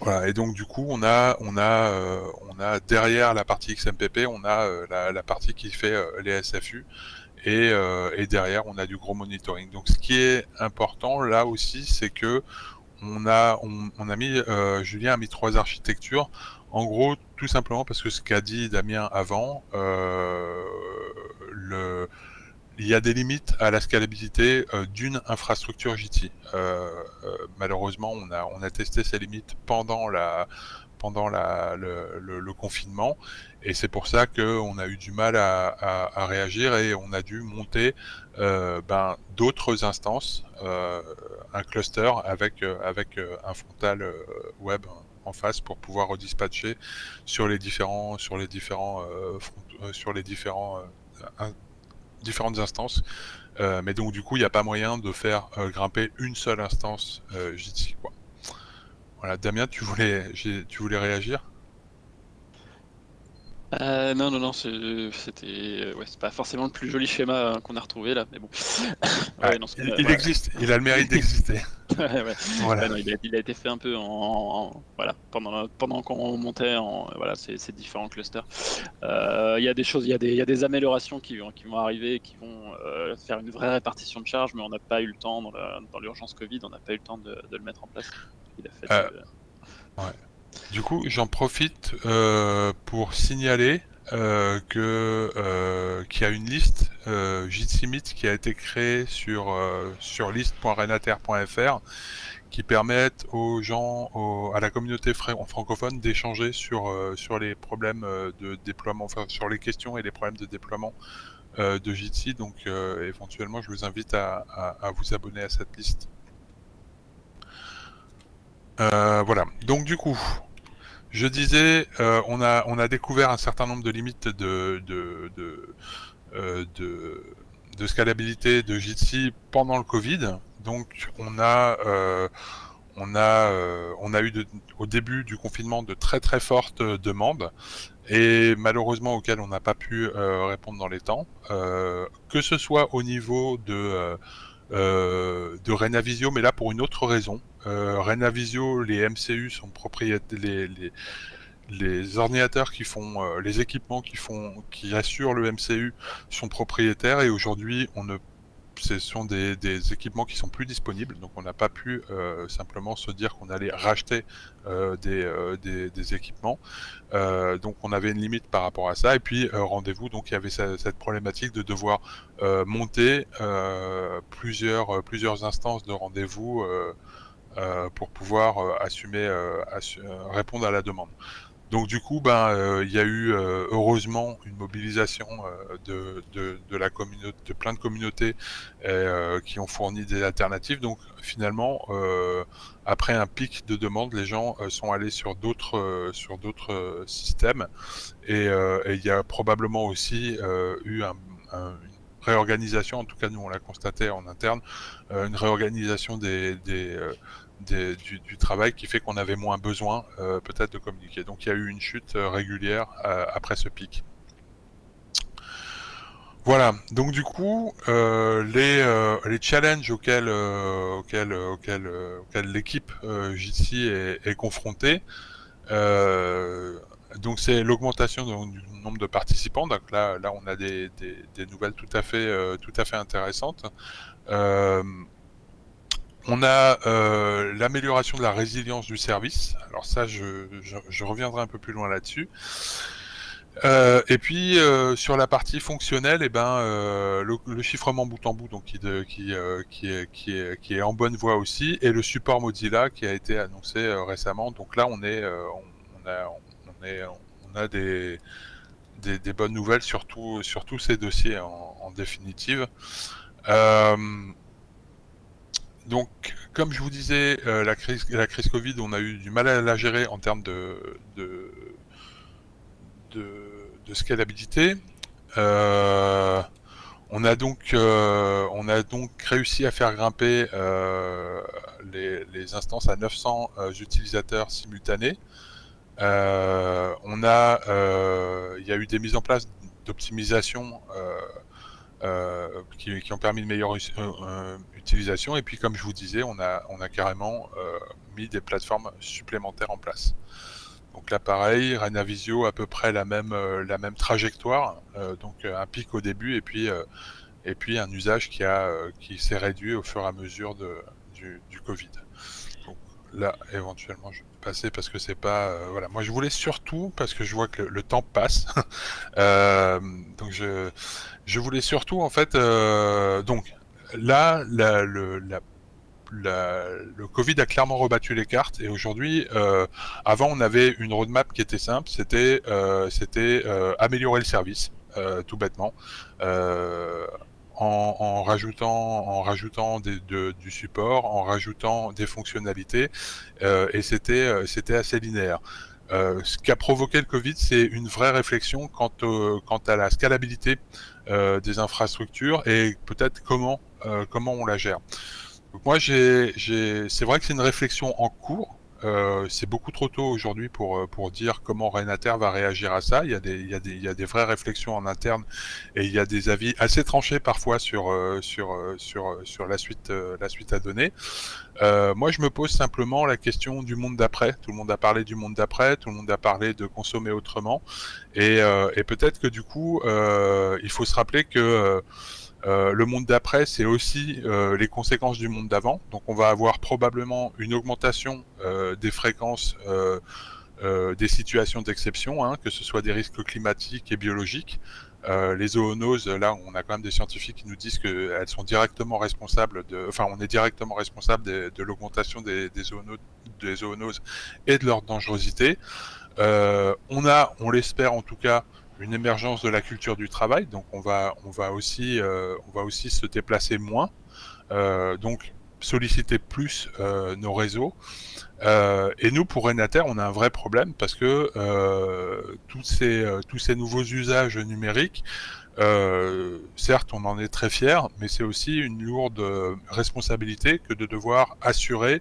Speaker 3: Voilà. Et donc du coup, on a, on a, euh, on a derrière la partie XMPP, on a euh, la, la partie qui fait euh, les SFU. Et, euh, et derrière, on a du gros monitoring. Donc, ce qui est important là aussi, c'est que on a, on, on a mis, euh, Julien a mis trois architectures. En gros, tout simplement parce que ce qu'a dit Damien avant, le, il y a des limites à la scalabilité euh, d'une infrastructure JT. Euh, euh, malheureusement, on a, on a testé ces limites pendant la, pendant le, confinement, et c'est pour ça qu'on a eu du mal à, réagir et on a dû monter ben, d'autres instances, un cluster avec, avec un frontal web en face pour pouvoir redispatcher sur les différents sur les différents front, sur les différents différentes instances. Euh, mais donc du coup il n'y a pas moyen de faire euh, grimper une seule instance euh, quoi. Voilà. Damien tu voulais tu voulais réagir?
Speaker 4: Euh, non, non, non, c'était ouais, c'est pas forcément le plus joli schéma hein, qu'on a retrouvé là, mais bon.
Speaker 3: ah, ouais, non, il, il ouais. existe, il a le mérite d'exister.
Speaker 4: voilà. il, a, il, a, été fait un peu en, en voilà pendant pendant qu'on montait en voilà ces, différents clusters. Euh, il y a des choses, il y a des, il y a des améliorations qui vont qui vont arriver, qui vont euh, faire une vraie répartition de charge, mais on n'a pas eu le temps dans l'urgence Covid, on n'a pas eu le temps de, de, le mettre en place. Il a fait.
Speaker 3: Ouais. Du coup, j'en profite euh, pour signaler euh, euh, qu'il y a une liste euh, Jitsi Meet qui a été créée sur sur liste.renater.fr qui permettent aux gens, à la communauté fran- francophone d'échanger sur les problèmes de déploiement, sur les questions et les problèmes de déploiement de Jitsi. Donc éventuellement, je vous invite à vous abonner à cette liste. Euh, voilà. Donc du coup, je disais, euh, on a découvert un certain nombre de limites euh, de, scalabilité de Jitsi pendant le Covid. Donc on a on a on a eu au début du confinement de très très fortes demandes et malheureusement auxquelles on n'a pas pu répondre dans les temps, que ce soit au niveau de de Renavisio, mais là pour une autre raison. Euh, Renavisio, les MCU sont propriétaires, les ordinateurs qui font, euh, les équipements qui font, qui assurent le MCU sont propriétaires et aujourd'hui on ne ce sont des, équipements qui sont plus disponibles, donc on n'a pas pu euh, simplement se dire qu'on allait racheter euh, des, euh, des, équipements. Donc on avait une limite par rapport à ça. Et puis rendez-vous, donc il y avait ce- cette problématique de devoir monter plusieurs instances de rendez-vous pour pouvoir assumer assu- répondre à la demande. Donc du coup, ben euh, il y a eu euh, heureusement une mobilisation euh, de, de, de la communauté, de plein de communautés euh, qui ont fourni des alternatives. Donc finalement, euh, après un pic de demande, les gens euh, sont allés sur d'autres sur d'autres systèmes et et il y a probablement aussi eu un, un- une réorganisation. En tout cas, nous on l'a constaté en interne, une réorganisation des, des, du, travail qui fait qu'on avait moins besoin euh, peut-être de communiquer. Donc il y a eu une chute euh, régulière euh, après ce pic. Voilà, donc du coup, les, challenges auxquels, l'équipe Jitsi est, confrontée, donc c'est l'augmentation du nombre de participants. Donc là, on a des, nouvelles tout à fait intéressantes. On a euh, l'amélioration de la résilience du service. Alors ça, je, reviendrai un peu plus loin là-dessus. Euh, et puis euh, sur la partie fonctionnelle, eh ben le, chiffrement bout en bout, qui, est, en bonne voie aussi, et le support Mozilla qui a été annoncé récemment. Donc là, on a, des, bonnes nouvelles sur, tous ces dossiers en, définitive. Donc, comme je vous disais, euh, la crise, la crise Covid, on a eu du mal à la gérer en termes de, de, de, scalabilité. Euh, on a donc, euh, on a donc réussi à faire grimper les, les instances à 900 euh, utilisateurs simultanés. On a, il y a eu des mises en place d'optimisation euh, qui, ont permis une meilleure euh, euh, utilisation. Et puis, comme je vous disais, on a, on a carrément mis des plateformes supplémentaires en place. Donc là, pareil, Renavisio à peu près la même, la même trajectoire. Donc un pic au début et puis, et puis un usage qui, a, qui s'est réduit au fur et à mesure de, du, du Covid. Donc là, éventuellement, je passer parce que c'est pas. euh, voilà, moi je voulais surtout, parce que je vois que le, temps passe, euh, donc je, je voulais surtout en fait. euh, donc là, la, le, la la- le Covid a clairement rebattu les cartes et aujourd'hui, avant on avait une roadmap qui était simple, c'était c'était améliorer le service, tout bêtement, en, en rajoutant en rajoutant des, de- du support, en rajoutant des fonctionnalités euh, et c'était euh, c'était assez linéaire. Euh, ce qu'a provoqué le Covid, c'est une vraie réflexion quant, au- quant à la scalabilité euh, des infrastructures et peut-être comment euh, comment on la gère. Donc moi, j'ai, c'est vrai que c'est une réflexion en cours. Euh, c'est beaucoup trop tôt aujourd'hui pour, euh, pour dire comment Renater va réagir à ça. Il y, a des, il, y a des, il y a des vraies réflexions en interne et il y a des avis assez tranchés parfois sur, euh, sur, sur, sur la, suite, la suite à donner. Moi, je me pose simplement la question du monde d'après. Tout le monde a parlé du monde d'après, tout le monde a parlé de consommer autrement. Et, et peut-être que du coup, il faut se rappeler que... euh, le monde d'après, c'est aussi euh, les conséquences du monde d'avant. Donc, on va avoir probablement une augmentation euh, des fréquences des situations d'exception, hein, que ce soit des risques climatiques et biologiques. les zoonoses, là, on a quand même des scientifiques qui nous disent qu'elles sont directement responsables de, enfin, on est directement responsable de, l'augmentation des, des, des zoonoses et de leur dangerosité. on a, on l'espère en tout cas, une émergence de la culture du travail, donc on va, on va aussi, on va aussi se déplacer moins. donc solliciter plus euh, nos réseaux. Euh, et nous, pour Renater, on a un vrai problème parce que euh, tous, ces, nouveaux usages numériques, certes, on en est très fier, mais c'est aussi une lourde responsabilité que de devoir assurer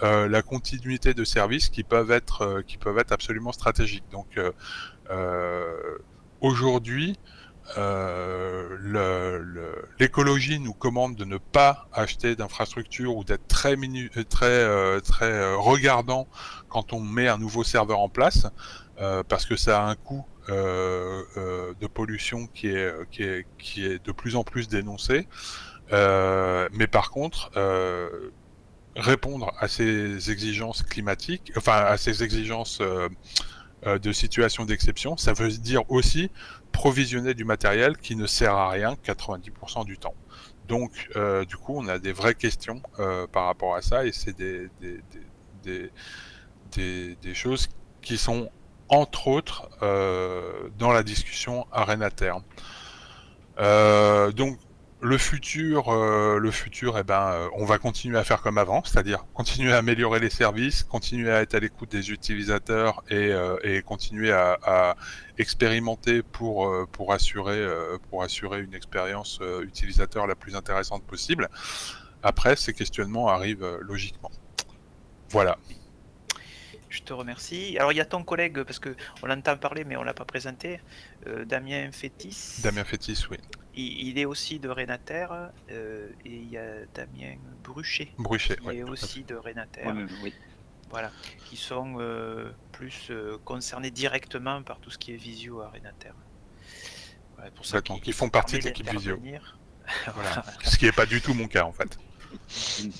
Speaker 3: la continuité de services qui peuvent être, qui peuvent être absolument stratégiques. Donc, aujourd'hui, euh, l'écologie nous commande de ne pas acheter d'infrastructure ou d'être très, euh, très, euh, très regardant quand on met un nouveau serveur en place, parce que ça a un coût de pollution qui est, qui, est, qui est de plus en plus dénoncé. mais par contre, répondre à ces exigences climatiques, enfin à ces exigences de situation d'exception, ça veut dire aussi provisionner du matériel qui ne sert à rien 90% du temps. Donc, euh, du coup, on a des vraies questions euh, par rapport à ça et c'est des, choses qui sont, entre autres, euh, dans la discussion Arena Terme. donc, le futur, euh, le futur, eh ben, euh, on va continuer à faire comme avant, c'est-à-dire continuer à améliorer les services, continuer à être à l'écoute des utilisateurs et, euh, et continuer à, à, expérimenter pour pour assurer pour assurer une expérience utilisateur la plus intéressante possible. Après, ces questionnements arrivent logiquement. Voilà.
Speaker 1: Je te remercie. Alors il y a ton collègue, parce que on l'entend parler mais on l'a pas présenté, Damien Fétis.
Speaker 3: Damien Fétis, oui.
Speaker 1: Il, est aussi de Renater euh, et il y a Damien Bruchet,
Speaker 3: Bruchet
Speaker 1: qui est aussi de Renater. Voilà, qui sont euh, plus euh, concernés directement par tout ce qui est visio à Renater.
Speaker 3: pour ça qu'ils font partie de l'équipe visio. voilà. Ce qui n'est pas du tout mon cas en fait.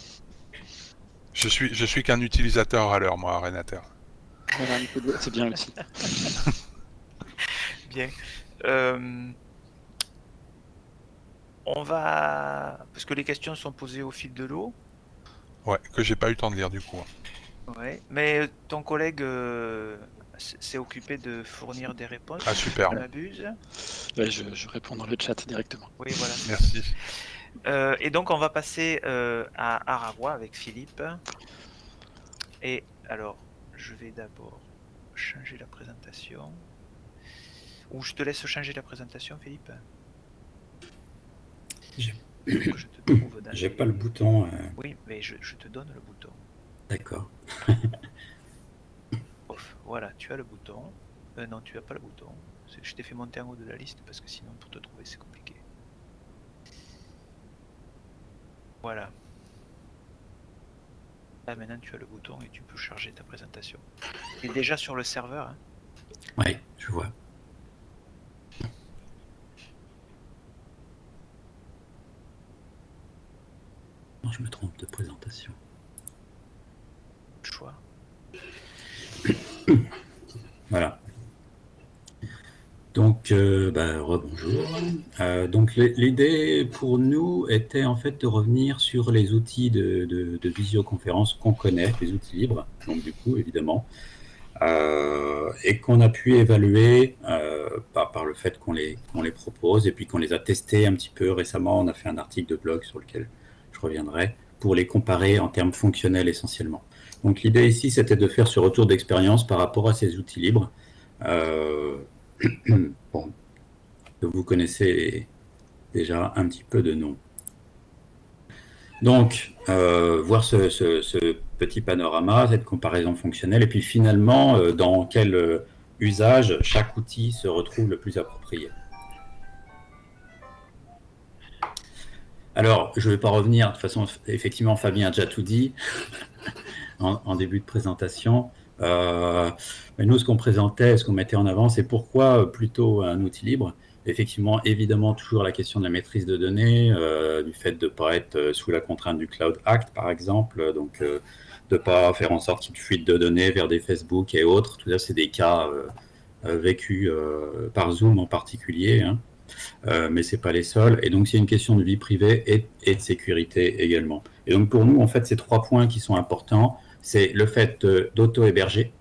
Speaker 3: je suis, je suis qu'un utilisateur à l'heure, moi, à Renater.
Speaker 4: C'est bien aussi.
Speaker 1: bien. On va. Parce que les questions sont posées au fil de l'eau.
Speaker 3: Ouais, que j'ai pas eu le temps de lire du coup.
Speaker 1: Ouais, mais ton collègue euh, s'est occupé de fournir des réponses.
Speaker 3: Ah, super.
Speaker 1: abuse.
Speaker 4: Ouais, je, réponds dans le chat directement.
Speaker 1: Oui, voilà.
Speaker 3: Merci.
Speaker 1: Euh, et donc, on va passer euh, à Aravois avec Philippe. Et alors, je vais d'abord changer la présentation. Ou je te laisse changer la présentation, Philippe?
Speaker 2: j'ai pas le bouton. Euh.
Speaker 1: Oui, mais je, te donne le bouton.
Speaker 2: D'accord.
Speaker 1: voilà, tu as le bouton. Euh, non, tu as pas le bouton. Je t'ai fait monter en haut de la liste parce que sinon pour te trouver c'est compliqué. Voilà. Là maintenant tu as le bouton et tu peux charger ta présentation. Tu es déjà sur le serveur. Hein?
Speaker 2: Oui, je vois. Je me trompe de présentation.
Speaker 1: Choix.
Speaker 2: voilà. Donc, euh, bah, rebonjour. Euh, donc, l'idée pour nous était en fait de revenir sur les outils de, visioconférence qu'on connaît, les outils libres, donc du coup, évidemment, euh, et qu'on a pu évaluer par, par, le fait qu'on les, les propose et puis qu'on les a testés un petit peu récemment. On a fait un article de blog sur lequel reviendrai, pour les comparer en termes fonctionnels essentiellement. Donc l'idée ici, c'était de faire ce retour d'expérience par rapport à ces outils libres. Euh, bon, vous connaissez déjà un petit peu de nom. Donc, euh, voir ce, petit panorama, cette comparaison fonctionnelle, et puis finalement, euh, dans quel usage chaque outil se retrouve le plus approprié. Alors, je ne vais pas revenir, de façon, effectivement, Fabien a déjà tout dit en, début de présentation. Euh, mais nous, ce qu'on présentait, ce qu'on mettait en avant, c'est pourquoi plutôt un outil libre. Effectivement, évidemment, toujours la question de la maîtrise de données, euh, du fait de ne pas être sous la contrainte du Cloud Act, par exemple, donc euh, de pas faire en sorte qu'il fuite de données vers des Facebook et autres. Tout ça, c'est des cas vécus par Zoom en particulier. Hein. Euh, mais c'est pas les seuls. Et donc, c'est une question de vie privée et, de sécurité également. Et donc, pour nous, en fait, ces trois points qui sont importants, c'est le fait d'auto-héberger,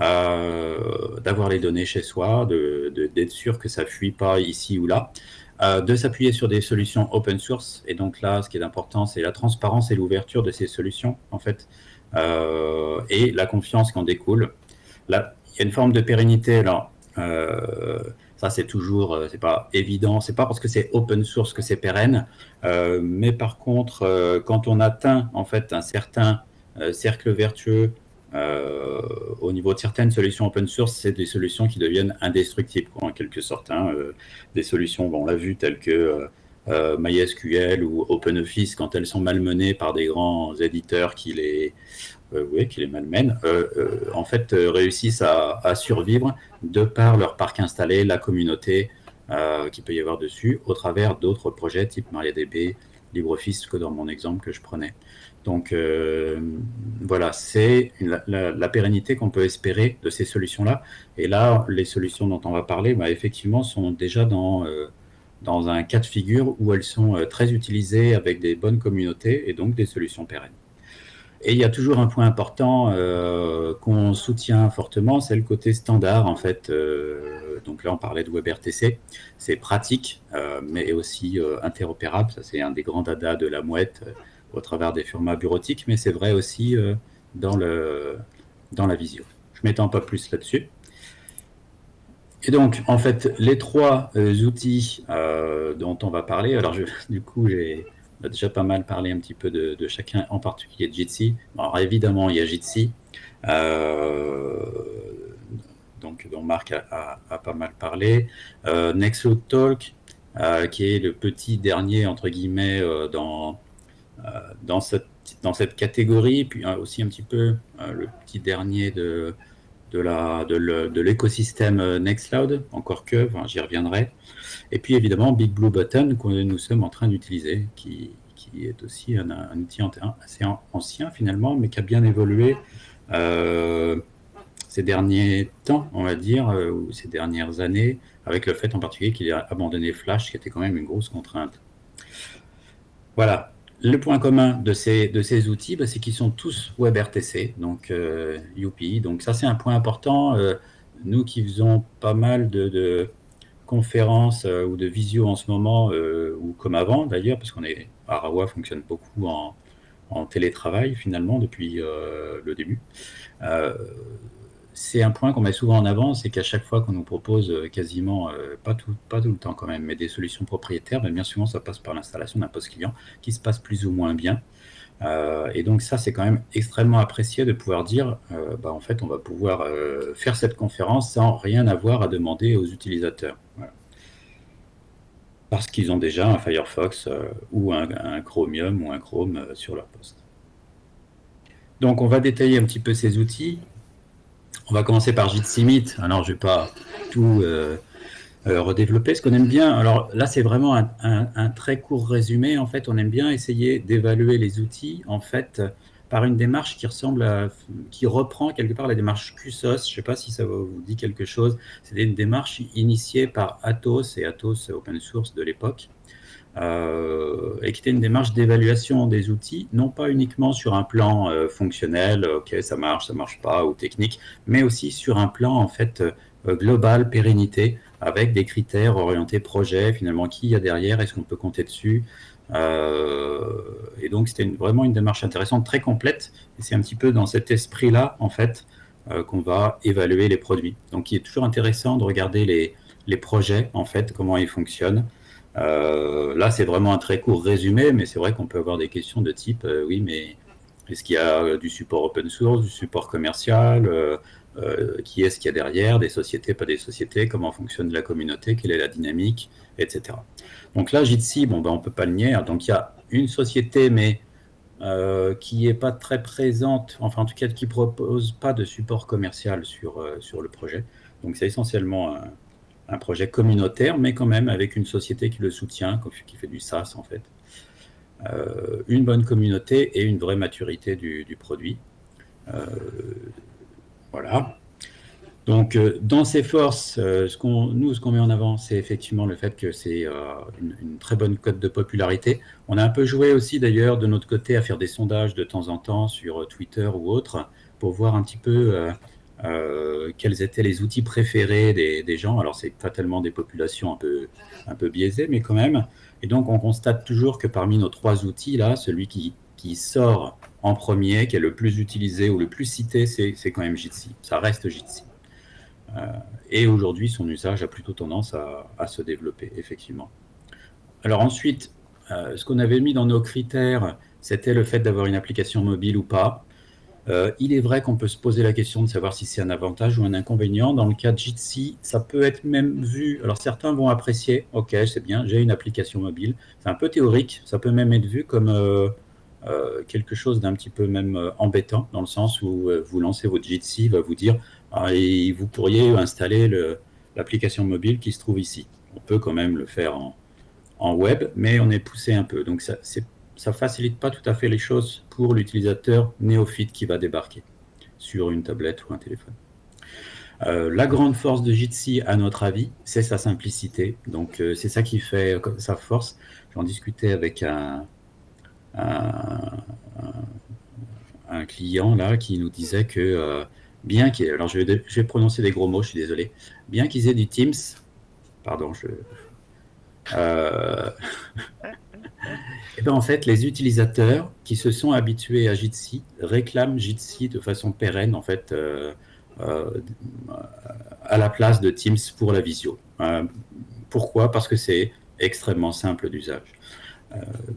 Speaker 2: euh, d'avoir les données chez soi, d'être sûr que ça fuit pas ici ou là, euh, de s'appuyer sur des solutions open source. Et donc là, ce qui est important, c'est la transparence et l'ouverture de ces solutions, en fait, et la confiance qui en découle. Là, il y a une forme de pérennité. Ça, c'est toujours, euh, c'est pas évident. C'est pas parce que c'est open source que c'est pérenne. Euh, mais par contre, euh, quand on atteint en fait un certain cercle vertueux au niveau de certaines solutions open source, c'est des solutions qui deviennent indestructibles, en quelque sorte. Hein. des solutions, on l'a vu, telles que MySQL ou OpenOffice, quand elles sont malmenées par des grands éditeurs qui les, oui, qui les malmènent, euh, euh, en fait, réussissent à, survivre de par leur parc installé, la communauté qu'il peut y avoir dessus, au travers d'autres projets type MariaDB, LibreOffice, que dans mon exemple que je prenais. Donc voilà, c'est la, pérennité qu'on peut espérer de ces solutions-là. Et là, les solutions dont on va parler, bah, effectivement, sont déjà dans, dans un cas de figure où elles sont très utilisées avec des bonnes communautés et donc des solutions pérennes. Et il y a toujours un point important euh, qu'on soutient fortement, c'est le côté standard en fait. Euh, donc là, on parlait de WebRTC, c'est pratique, euh, mais aussi interopérable. Ça, c'est un des grands dada de la mouette au travers des formats bureautiques, mais c'est vrai aussi dans, le, dans la visio. Je m'étends pas plus là-dessus. Et donc, en fait, les trois outils dont on va parler, alors je, du coup, j'ai on a déjà pas mal parlé un petit peu de, chacun, en particulier de Jitsi. Alors évidemment, il y a Jitsi, euh, donc, dont Marc a, pas mal parlé. Euh, Talk, euh, qui est le petit dernier, entre guillemets, euh, dans, dans, cette, dans cette catégorie, puis aussi un petit peu le petit dernier de, de l'écosystème Nextcloud, encore que, j'y reviendrai. Et puis évidemment, Big Blue Button, que nous sommes en train d'utiliser, qui, est aussi un, outil assez ancien finalement, mais qui a bien évolué euh, ces derniers temps, on va dire, euh, ou ces dernières années, avec le fait en particulier qu'il a abandonné Flash, qui était quand même une grosse contrainte. Voilà. Le point commun de ces, de ces outils, bah, c'est qu'ils sont tous WebRTC, donc euh, Donc ça, c'est un point important. Euh, nous qui faisons pas mal de conférences euh, ou de visio en ce moment, ou comme avant d'ailleurs, parce qu'on est Arawa fonctionne beaucoup en, télétravail finalement depuis le début. C'est un point qu'on met souvent en avant, c'est qu'à chaque fois qu'on nous propose quasiment, pas, tout, pas tout le temps quand même, mais des solutions propriétaires, bien souvent ça passe par l'installation d'un poste client qui se passe plus ou moins bien. Euh, et donc ça, c'est quand même extrêmement apprécié de pouvoir dire, euh, bah, en fait, on va pouvoir euh, faire cette conférence sans rien avoir à demander aux utilisateurs. Parce qu'ils ont déjà un Firefox ou un, Chromium ou un Chrome sur leur poste. Donc on va détailler un petit peu ces outils. On va commencer par Jitsi Meet. Alors je ne vais pas tout euh, redévelopper ce qu'on aime bien. Alors là, c'est vraiment un, très court résumé. En fait, on aime bien essayer d'évaluer les outils, en fait, par une démarche qui ressemble à, qui reprend quelque part la démarche QSOS. Je ne sais pas si ça vous dit quelque chose. C'était une démarche initiée par Atos et Atos Open Source de l'époque. Euh, et qui était une démarche d'évaluation des outils, non pas uniquement sur un plan euh, fonctionnel, ok, ça marche, ça marche pas, ou technique, mais aussi sur un plan en fait global, pérennité, avec des critères orientés projet, finalement, qui y a derrière, est-ce qu'on peut compter dessus euh, Et donc, c'était vraiment une démarche intéressante, très complète, et c'est un petit peu dans cet esprit-là, en fait, euh, qu'on va évaluer les produits. Donc, il est toujours intéressant de regarder les projets, en fait, comment ils fonctionnent. Euh, là, c'est vraiment un très court résumé, mais c'est vrai qu'on peut avoir des questions de type, oui, mais est-ce qu'il y a du support open source, du support commercial euh, qui est-ce qu'il y a derrière, des sociétés, pas des sociétés, comment fonctionne la communauté, quelle est la dynamique, etc. Donc là, Jitsi, bon, ben, on ne peut pas le nier. Donc il y a une société, mais euh, qui n'est pas très présente, enfin en tout cas qui ne propose pas de support commercial sur, euh, sur le projet. Donc c'est essentiellement un, projet communautaire, mais quand même avec une société qui le soutient, qui fait du SaaS en fait. une bonne communauté et une vraie maturité du produit. voilà. Donc, dans ces forces, ce qu'on, nous, ce qu'on met en avant, c'est effectivement le fait que c'est une, une, très bonne cote de popularité. On a un peu joué aussi, d'ailleurs, de notre côté, à faire des sondages de temps en temps sur Twitter ou autre, pour voir un petit peu euh, quels étaient les outils préférés des, gens? Alors, c'est pas tellement des populations un peu, un peu biaisées, mais quand même. Et donc, on constate toujours que parmi nos trois outils, là, celui qui, qui sort en premier, qui est le plus utilisé ou le plus cité, c'est quand même Jitsi. Ça reste Jitsi. Euh, et aujourd'hui, son usage a plutôt tendance à, à se développer, effectivement. Alors ensuite, euh, ce qu'on avait mis dans nos critères, c'était le fait d'avoir une application mobile ou pas. Euh, il est vrai qu'on peut se poser la question de savoir si c'est un avantage ou un inconvénient. Dans le cas de Jitsi, ça peut être même vu. Alors certains vont apprécier, ok, c'est bien, j'ai une application mobile. C'est un peu théorique, ça peut même être vu comme euh, euh, quelque chose d'un petit peu même embêtant, dans le sens où vous lancez votre Jitsi, va vous dire, ah, et vous pourriez installer l'application mobile qui se trouve ici. On peut quand même le faire en, web, mais on est poussé un peu. Donc c'est ça facilite pas tout à fait les choses pour l'utilisateur néophyte qui va débarquer sur une tablette ou un téléphone. Euh, la grande force de Jitsi, à notre avis, c'est sa simplicité. Donc, euh, c'est ça qui fait sa force. J'en discutais avec un, un, client là qui nous disait que euh, bien qu'il alors je vais, je vais, prononcer des gros mots, je suis désolé, bien qu'ils aient du Teams, pardon, je Et bien, en fait, les utilisateurs qui se sont habitués à Jitsi réclament Jitsi de façon pérenne, en fait, euh, euh, à la place de Teams pour la visio. Euh, pourquoi? Parce que c'est extrêmement simple d'usage.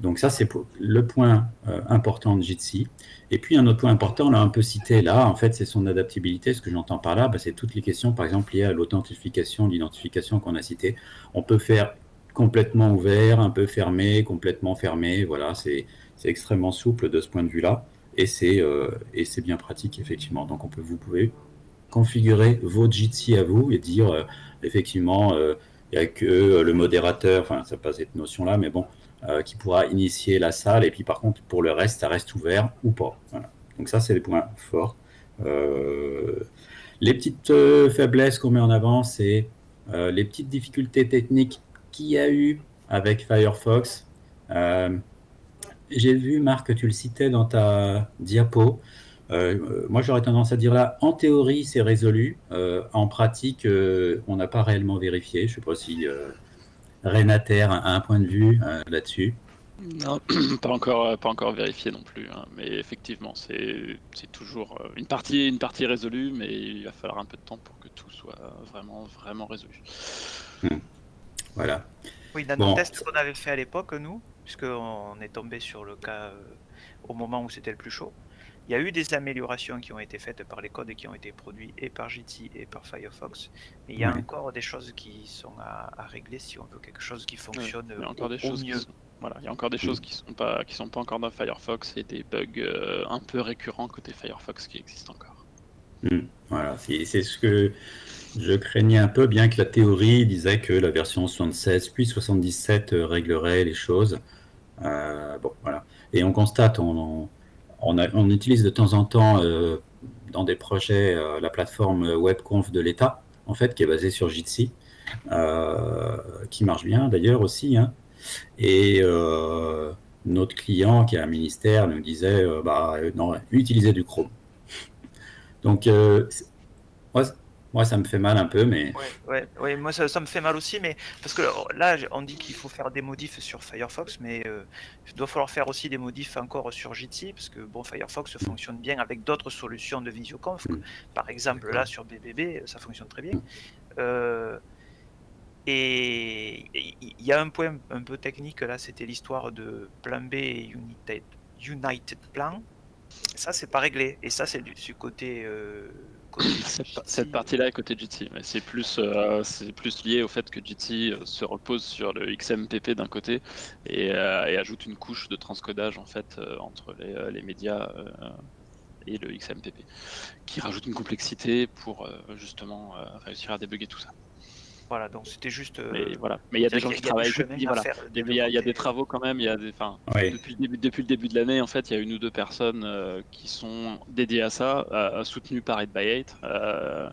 Speaker 2: donc ça, c'est le point important de Jitsi. Et puis, un autre point important, on l'a un peu cité là, en fait, c'est son adaptabilité. Ce que j'entends par là, bah, c'est toutes les questions, par exemple, liées à l'authentification, l'identification qu'on a cité. On peut faire complètement ouvert, un peu fermé, complètement fermé. Voilà, c'est extrêmement souple de ce point de vue-là. Et c'est euh, bien pratique, effectivement. Donc, on peut, vous pouvez configurer votre Jitsi à vous et dire, euh, effectivement, euh, il n'y a que le modérateur, enfin, ça passe cette notion-là, mais bon, qui pourra initier la salle. Et puis, par contre, pour le reste, ça reste ouvert ou pas. Donc, ça, c'est les points forts. les petites faiblesses qu'on met en avant, c'est les petites difficultés techniques qu'il y a eu avec Firefox. Euh, j'ai vu, Marc, que tu le citais dans ta diapo. Euh, moi, j'aurais tendance à dire là, en théorie, c'est résolu. Euh, en pratique, on n'a pas réellement vérifié. Je ne sais pas si Renater a un point de vue là-dessus.
Speaker 4: Non, pas encore, pas encore vérifié non plus. Hein. Mais effectivement, c'est toujours une partie, une partie résolue, mais il va falloir un peu de temps pour que tout soit vraiment, vraiment résolu.
Speaker 2: Hmm. Voilà.
Speaker 1: Oui, dans le test qu'on avait fait à l'époque, nous, puisqu'on est tombé sur le cas euh, au moment où c'était le plus chaud, il y a eu des améliorations qui ont été faites par les codes qui ont été produits et par Jitsi et par Firefox. Mais il y a encore des choses qui sont à, régler si on veut quelque chose qui fonctionne il y a encore des choses
Speaker 4: mieux. voilà, il y a encore des choses qui sont pas qui sont pas encore dans Firefox et des bugs euh, un peu récurrents côté Firefox qui existent encore.
Speaker 2: Hmm. voilà, c'est ce que je craignais un peu, bien que la théorie disait que la version 76 puis 77 euh, réglerait les choses. Euh. Et on constate, on, utilise de temps en temps euh, dans des projets la plateforme WebConf de l'État, en fait, qui est basée sur Jitsi, qui marche bien d'ailleurs aussi. Hein. Et notre client, qui est un ministère, nous disait bah, non, utilisez du Chrome. Donc, ça me fait mal un peu, mais.
Speaker 1: Ouais, ouais, moi, ça, me fait mal aussi, mais parce que là, on dit qu'il faut faire des modifs sur Firefox, mais euh, il doit falloir faire aussi des modifs encore sur Jitsi, parce que bon, Firefox fonctionne bien avec d'autres solutions de visioconf. Mm. Par exemple, là, sur BBB, ça fonctionne très bien. Mm. Euh, et il y a un point un peu technique là, c'était l'histoire de plan B et United, United Plan. Ça, c'est pas réglé. Et ça, c'est du, du, côté. Euh,
Speaker 4: cette, partie-là est côté Jitsi, mais c'est plus, euh, c'est plus lié au fait que Jitsi euh, se repose sur le XMPP d'un côté et, euh, ajoute une couche de transcodage en fait entre les, médias et le XMPP, qui rajoute une complexité pour justement réussir à débugger tout ça.
Speaker 1: Voilà, donc c'était juste. euh,
Speaker 4: Mais voilà. Mais il y a des gens qui travaillent.
Speaker 1: à
Speaker 4: voilà. Il y, a, il y a des travaux quand même. Il y a des. Enfin,
Speaker 2: Oui.
Speaker 4: depuis le début, depuis le début de l'année, en fait, il y a une ou deux personnes euh, qui sont dédiées à ça, euh, soutenues par 8x8, euh,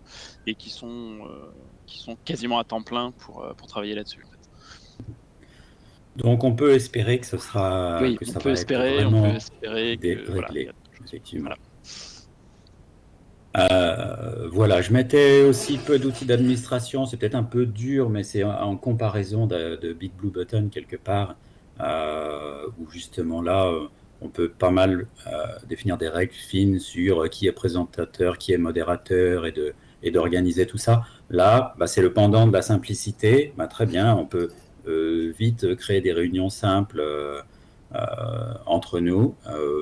Speaker 4: et qui sont, euh, qui sont quasiment à temps plein pour, euh, pour travailler là-dessus. en fait.
Speaker 2: Donc on peut espérer que ce sera
Speaker 4: oui,
Speaker 2: que
Speaker 4: on
Speaker 2: ça
Speaker 4: peut espérer, on peut espérer que. Voilà, il
Speaker 2: effectivement.
Speaker 4: Voilà.
Speaker 2: Euh, voilà, je mettais aussi peu d'outils d'administration. C'est peut-être un peu dur, mais c'est en, comparaison de, Big Blue Button quelque part, euh, où justement là, euh, on peut pas mal définir des règles fines sur qui est présentateur, qui est modérateur et d'organiser tout ça. Là, bah, c'est le pendant de la simplicité. Bah, très bien, on peut vite créer des réunions simples entre nous,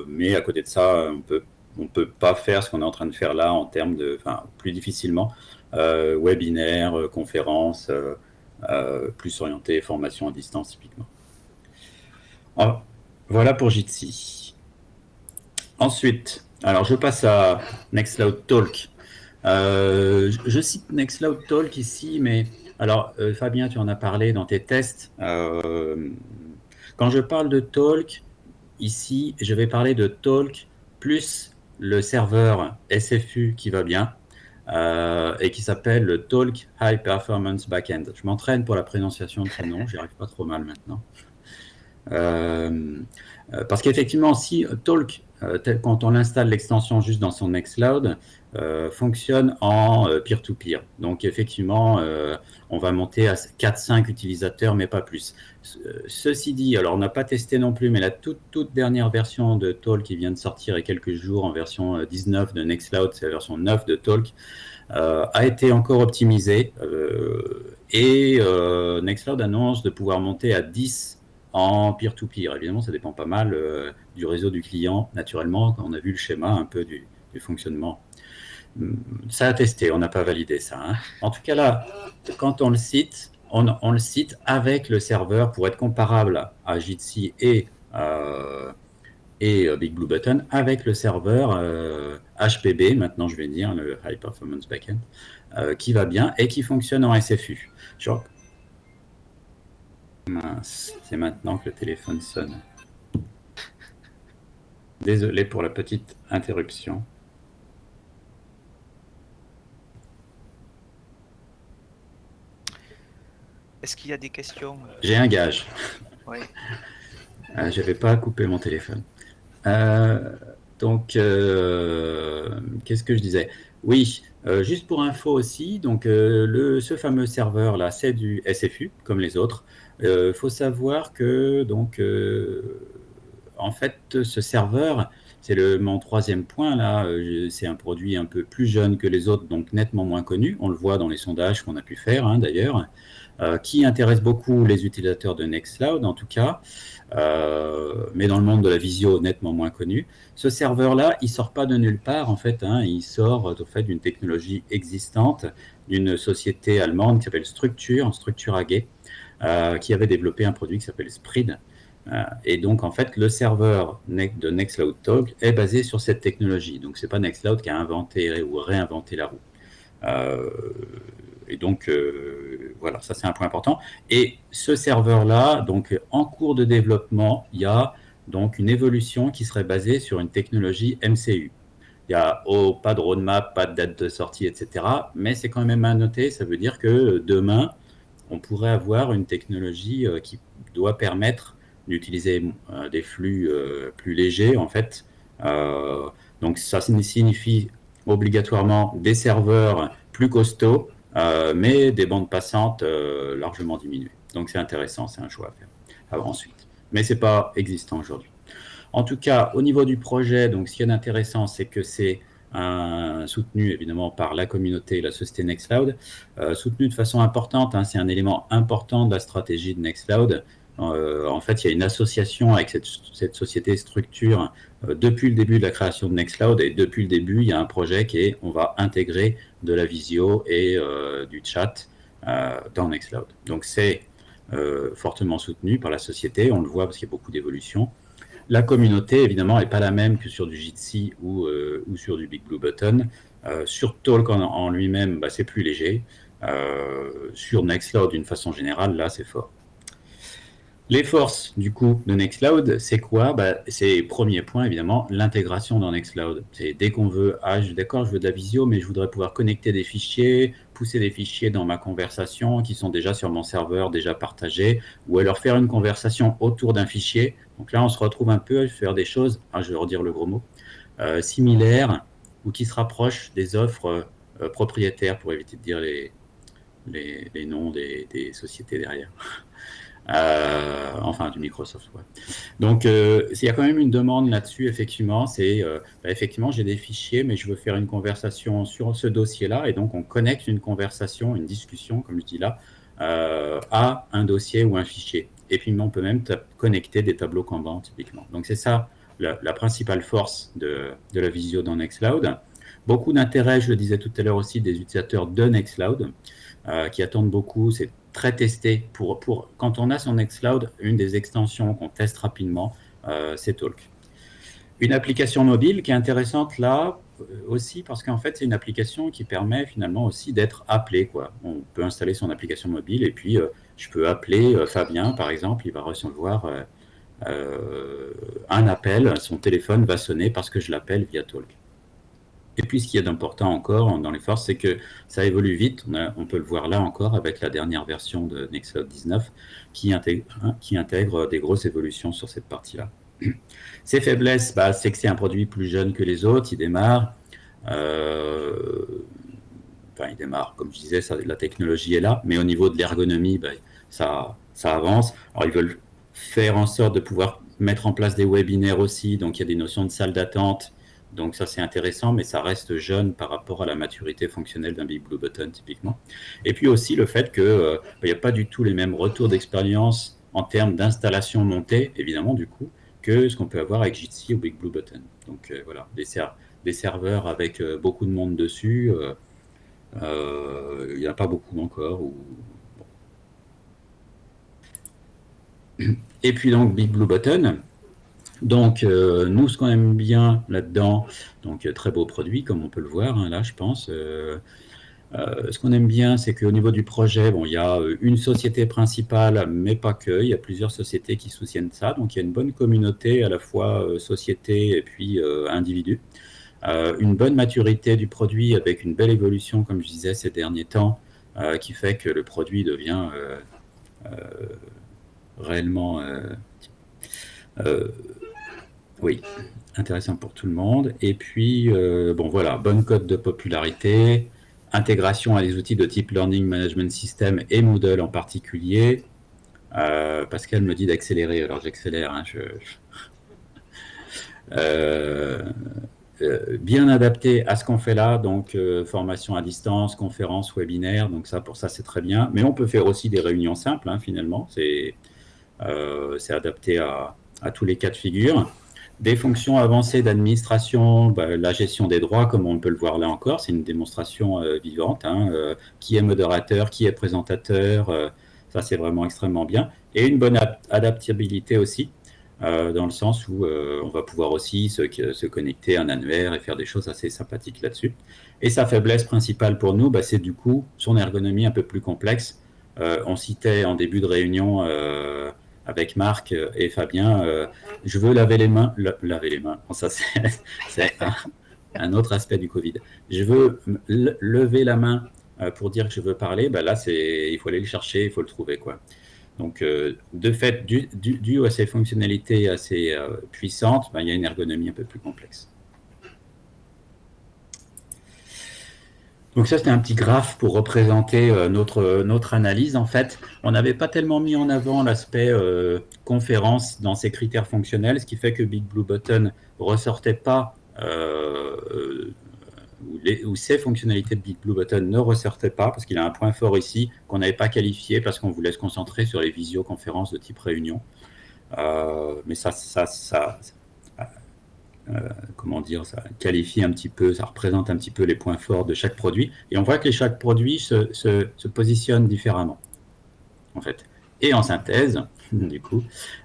Speaker 2: mais à côté de ça, on peut on peut pas faire ce qu'on est en train de faire là en termes de, enfin, plus difficilement, euh, webinaire, euh, conférence, euh, plus orienté formation à distance typiquement. Voilà pour Jitsi. Ensuite, alors je passe à Nextcloud Talk. Je, je cite Nextcloud Talk ici, mais alors Fabien, tu en as parlé dans tes tests. Quand je parle de Talk, ici, je vais parler de Talk plus le serveur SFU qui va bien euh, et qui s'appelle le Talk High Performance Backend. Je m'entraîne pour la prononciation de ce nom, j'y arrive pas trop mal maintenant. Euh, euh, parce qu'effectivement, si Talk, quand on l'installe l'extension juste dans son Nextcloud, fonctionne en euh, peer-to-peer. Donc effectivement, euh, on va monter à 4-5 utilisateurs, mais pas plus. Ce- Ceci dit, alors on n'a pas testé non plus, mais la toute, toute dernière version de Talk qui vient de sortir il y a quelques jours en version euh, 19 de Nextcloud, c'est la version 9 de Talk, euh, a été encore optimisée euh, et euh, Nextcloud annonce de pouvoir monter à 10 en peer-to-peer. Évidemment, ça dépend pas mal euh, du réseau du client, naturellement, on a vu le schéma un peu du fonctionnement. Ça a testé, on n'a pas validé ça. hein. En tout cas, là, quand on le cite, on, le cite avec le serveur pour être comparable à Jitsi et, euh, et euh, Big Blue Button, avec le serveur euh, HPB, maintenant je vais dire, le High Performance Backend, euh, qui va bien et qui fonctionne en SFU. Mince, c'est maintenant que le téléphone sonne. Désolé pour la petite interruption.
Speaker 1: Est-ce qu'il y a des questions euh,
Speaker 2: J'ai un gage.
Speaker 1: ouais.
Speaker 2: Euh, je n'avais pas coupé mon téléphone. Euh, donc, euh, qu'est-ce que je disais? Oui, juste pour info aussi, donc le, ce fameux serveur là, c'est du SFU comme les autres. Il faut savoir que donc, en fait, ce serveur, c'est le mon troisième point là. c'est un produit un peu plus jeune que les autres, donc nettement moins connu. On le voit dans les sondages qu'on a pu faire hein, d'ailleurs, euh, qui intéresse beaucoup les utilisateurs de Nextcloud en tout cas. Euh, mais dans le monde de la visio, nettement moins connu. Ce serveur-là, il sort pas de nulle part, en fait. Hein, il sort au fait d'une technologie existante d'une société allemande qui s'appelle Structure, Structure AG, euh, qui avait développé un produit qui s'appelle Sprid. Et donc, en fait, le serveur de Nextcloud Talk est basé sur cette technologie. Donc, c'est pas Nextcloud qui a inventé ou réinventé la roue. Euh, et donc, euh, voilà, ça c'est un point important. Et ce serveur-là, donc en cours de développement, il y a donc une évolution qui serait basée sur une technologie MCU. Il n'y a oh, pas de roadmap, pas de date de sortie, etc. Mais c'est quand même à noter, ça veut dire que demain, on pourrait avoir une technologie euh, qui doit permettre d'utiliser euh, des flux plus légers, en fait. Donc ça signifie obligatoirement des serveurs plus costauds, mais des bandes passantes euh, largement diminuées. Donc c'est intéressant, c'est un choix à faire ensuite. Mais c'est pas existant aujourd'hui. En tout cas, au niveau du projet, donc ce qui est intéressant, c'est que c'est soutenu évidemment par la communauté et la société Nextcloud, euh, soutenu de façon importante. Hein, c'est un élément important de la stratégie de Nextcloud. Euh, en fait, il y a une association avec cette, société structure euh, depuis le début de la création de Nextcloud et depuis le début, il y a un projet qui est on va intégrer de la visio et euh, du chat dans Nextcloud. Donc c'est fortement soutenu par la société, on le voit parce qu'il y a beaucoup d'évolutions. La communauté, évidemment, n'est pas la même que sur du Jitsi ou, sur du Big Blue Button. Sur Talk en, en lui-même, bah, c'est plus léger. sur Nextcloud d'une façon générale, là, c'est fort. Les forces, du coup, de Nextcloud, c'est quoi? Bah, C'est, premier point, évidemment, l'intégration dans Nextcloud. C'est dès qu'on veut, ah, d'accord, je veux de la visio, mais je voudrais pouvoir connecter des fichiers, pousser des fichiers dans ma conversation qui sont déjà sur mon serveur, déjà partagés, ou alors faire une conversation autour d'un fichier. Donc là, on se retrouve un peu à faire des choses, ah, je vais redire le gros mot, euh, similaires ou qui se rapprochent des offres euh, propriétaires, pour éviter de dire les, noms des sociétés derrière. Euh, enfin du Microsoft. Donc euh, il y a quand même une demande là-dessus, effectivement, c'est euh, bah, effectivement j'ai des fichiers, mais je veux faire une conversation sur ce dossier-là, et donc on connecte une conversation, une discussion, comme je dis là, à un dossier ou un fichier. Et puis on peut même connecter des tableaux Kanban typiquement. Donc c'est ça la, principale force de, de, la visio dans Nextcloud. Beaucoup d'intérêt, je le disais tout à l'heure aussi, des utilisateurs de Nextcloud qui attendent beaucoup. C'est très testé. Pour, pour, quand on a son Nextcloud, une des extensions qu'on teste rapidement, euh, c'est Talk. Une application mobile qui est intéressante là euh, aussi parce qu'en fait, c'est une application qui permet finalement aussi d'être appelé. On peut installer son application mobile et puis euh, je peux appeler Fabien, par exemple, il va recevoir un appel, son téléphone va sonner parce que je l'appelle via Talk. Et puis, ce qu'il y a d'important encore dans les forces, c'est que ça évolue vite. On, peut le voir là encore avec la dernière version de Nextcloud 19 qui intègre, hein, qui intègre des grosses évolutions sur cette partie-là. Ses faiblesses, bah, c'est que c'est un produit plus jeune que les autres. Il démarre. Euh, il démarre, comme je disais, la technologie est là. Mais au niveau de l'ergonomie, bah, ça, ça avance. Alors, ils veulent faire en sorte de pouvoir mettre en place des webinaires aussi. Donc, il y a des notions de salle d'attente donc ça, c'est intéressant, mais ça reste jeune par rapport à la maturité fonctionnelle d'un Big Blue Button, typiquement. Et puis aussi le fait qu'il euh, n'y a pas du tout les mêmes retours d'expérience en termes d'installation montée, évidemment, du coup, que ce qu'on peut avoir avec Jitsi ou Big Blue Button. Donc euh, voilà, des, serveurs avec euh, beaucoup de monde dessus, il n'y en a pas beaucoup encore. Et puis donc Big Blue Button, donc, euh, nous, ce qu'on aime bien là-dedans, donc euh, très beau produit, comme on peut le voir hein, là, je pense. Euh, ce qu'on aime bien, c'est qu'au niveau du projet, bon, il y a une société principale, mais pas que. Il y a plusieurs sociétés qui soutiennent ça. Donc, il y a une bonne communauté, à la fois société et puis individu. une bonne maturité du produit avec une belle évolution, comme je disais, ces derniers temps, qui fait que le produit devient réellement oui, intéressant pour tout le monde. Et puis, euh, bon voilà, bonne cote de popularité, intégration à des outils de type Learning Management System et Moodle en particulier. Euh, Pascal me dit d'accélérer, alors j'accélère. Hein, euh, bien adapté à ce qu'on fait là, donc formation à distance, conférence, webinaire, donc ça pour ça c'est très bien. Mais on peut faire aussi des réunions simples hein, finalement, c'est adapté à, à, tous les cas de figure. Des fonctions avancées d'administration, bah, la gestion des droits, comme on peut le voir là encore, c'est une démonstration euh, vivante. Hein, euh, qui est modérateur, qui est présentateur, euh, ça c'est vraiment extrêmement bien. Et une bonne adaptabilité aussi, dans le sens où on va pouvoir aussi se, connecter à un annuaire et faire des choses assez sympathiques là-dessus. Et sa faiblesse principale pour nous, bah, c'est du coup son ergonomie un peu plus complexe. on citait en début de réunion avec Marc et Fabien, euh, je veux laver les mains, laver les mains, ça c'est un, autre aspect du Covid. Je veux lever la main euh, pour dire que je veux parler, ben là il faut aller le chercher, il faut le trouver quoi. Donc euh, de fait, dû, à ces fonctionnalités assez puissantes, ben, il y a une ergonomie un peu plus complexe. Donc ça, c'était un petit graphe pour représenter euh, notre, notre analyse. En fait, on n'avait pas tellement mis en avant l'aspect euh, conférence dans ses critères fonctionnels, ce qui fait que Big Blue Button ressortait pas, euh, ou, ces fonctionnalités de Big Blue Button ne ressortaient pas, parce qu'il a un point fort ici qu'on n'avait pas qualifié, parce qu'on voulait se concentrer sur les visioconférences de type réunion. mais ça, ça, ça, euh, comment dire, ça qualifie un petit peu, ça représente un petit peu les points forts de chaque produit. Et on voit que chaque produit se, se, positionne différemment, en fait. Et en synthèse, du coup,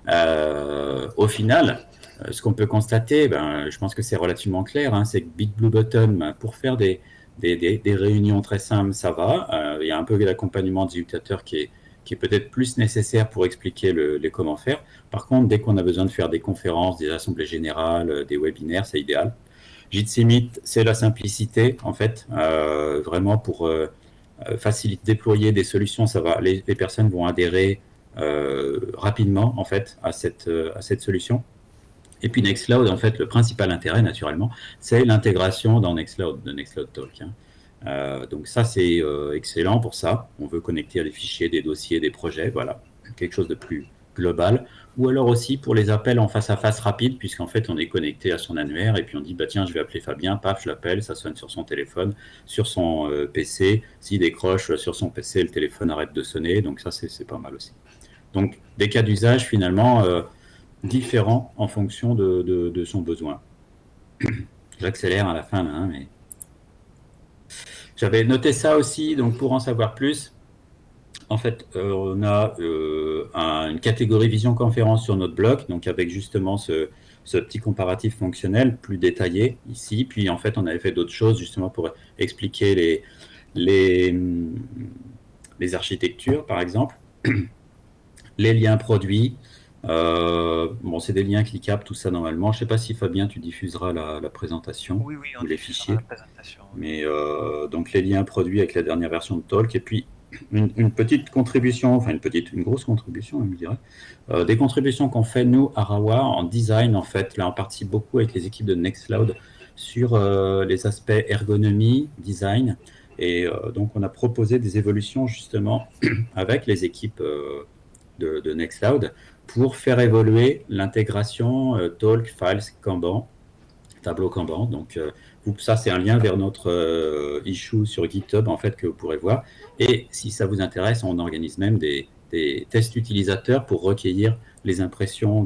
Speaker 2: euh, au final, euh, ce qu'on peut constater, ben, je pense que c'est relativement clair, hein, c'est que Big Blue Button, pour faire des, des, réunions très simples, ça va. Euh, il y a un peu d'accompagnement des utilisateurs qui est, qui est peut-être plus nécessaire pour expliquer les comment faire. Par contre, dès qu'on a besoin de faire des conférences, des assemblées générales, euh, des webinaires, c'est idéal. Jitsi c'est la simplicité, en fait, euh, vraiment pour faciliter, déployer des solutions. Ça va, les, personnes vont adhérer rapidement, en fait, à cette, à cette solution. Et puis Nextcloud, en fait, le principal intérêt, naturellement, c'est l'intégration dans Nextcloud, de Nextcloud Talk. Hein. Euh, donc ça, c'est euh, excellent pour ça. On veut connecter à des fichiers, des dossiers, des projets, voilà, quelque chose de plus global. Ou alors aussi pour les appels en face à face rapides, puisqu'en fait, on est connecté à son annuaire et puis on dit, bah tiens, je vais appeler Fabien, paf, je l'appelle, ça sonne sur son téléphone, sur son euh, PC. S'il décroche sur son PC, le téléphone arrête de sonner, donc ça, c'est pas mal aussi. Donc, des cas d'usage, finalement, différents en fonction de, son besoin. J'accélère à la fin, hein, mais... J'avais noté ça aussi, donc pour en savoir plus, en fait, euh, on a euh, une catégorie vision conférence sur notre blog, donc avec justement ce, petit comparatif fonctionnel plus détaillé ici. Puis en fait, on avait fait d'autres choses justement pour expliquer les, les, les architectures, par exemple, les liens produits, euh, bon, c'est des liens cliquables, tout ça normalement. Je ne sais pas si Fabien, tu diffuseras la, présentation
Speaker 1: oui, oui, on
Speaker 2: ou les fichiers. Mais euh, donc les liens produits avec la dernière version de Talk et puis une, petite contribution, enfin une petite, une grosse contribution, je dirais, euh, des contributions qu'on fait nous à Rawa en design en fait. Là, on participe beaucoup avec les équipes de Nextcloud sur les aspects ergonomie, design. Et donc, on a proposé des évolutions justement avec les équipes de, de Nextcloud pour faire évoluer l'intégration euh, Talk, Files, Kanban, tableau Kanban. Donc, euh, ça, c'est un lien vers notre euh, issue sur GitHub, en fait, que vous pourrez voir. Et si ça vous intéresse, on organise même des, tests utilisateurs pour recueillir les impressions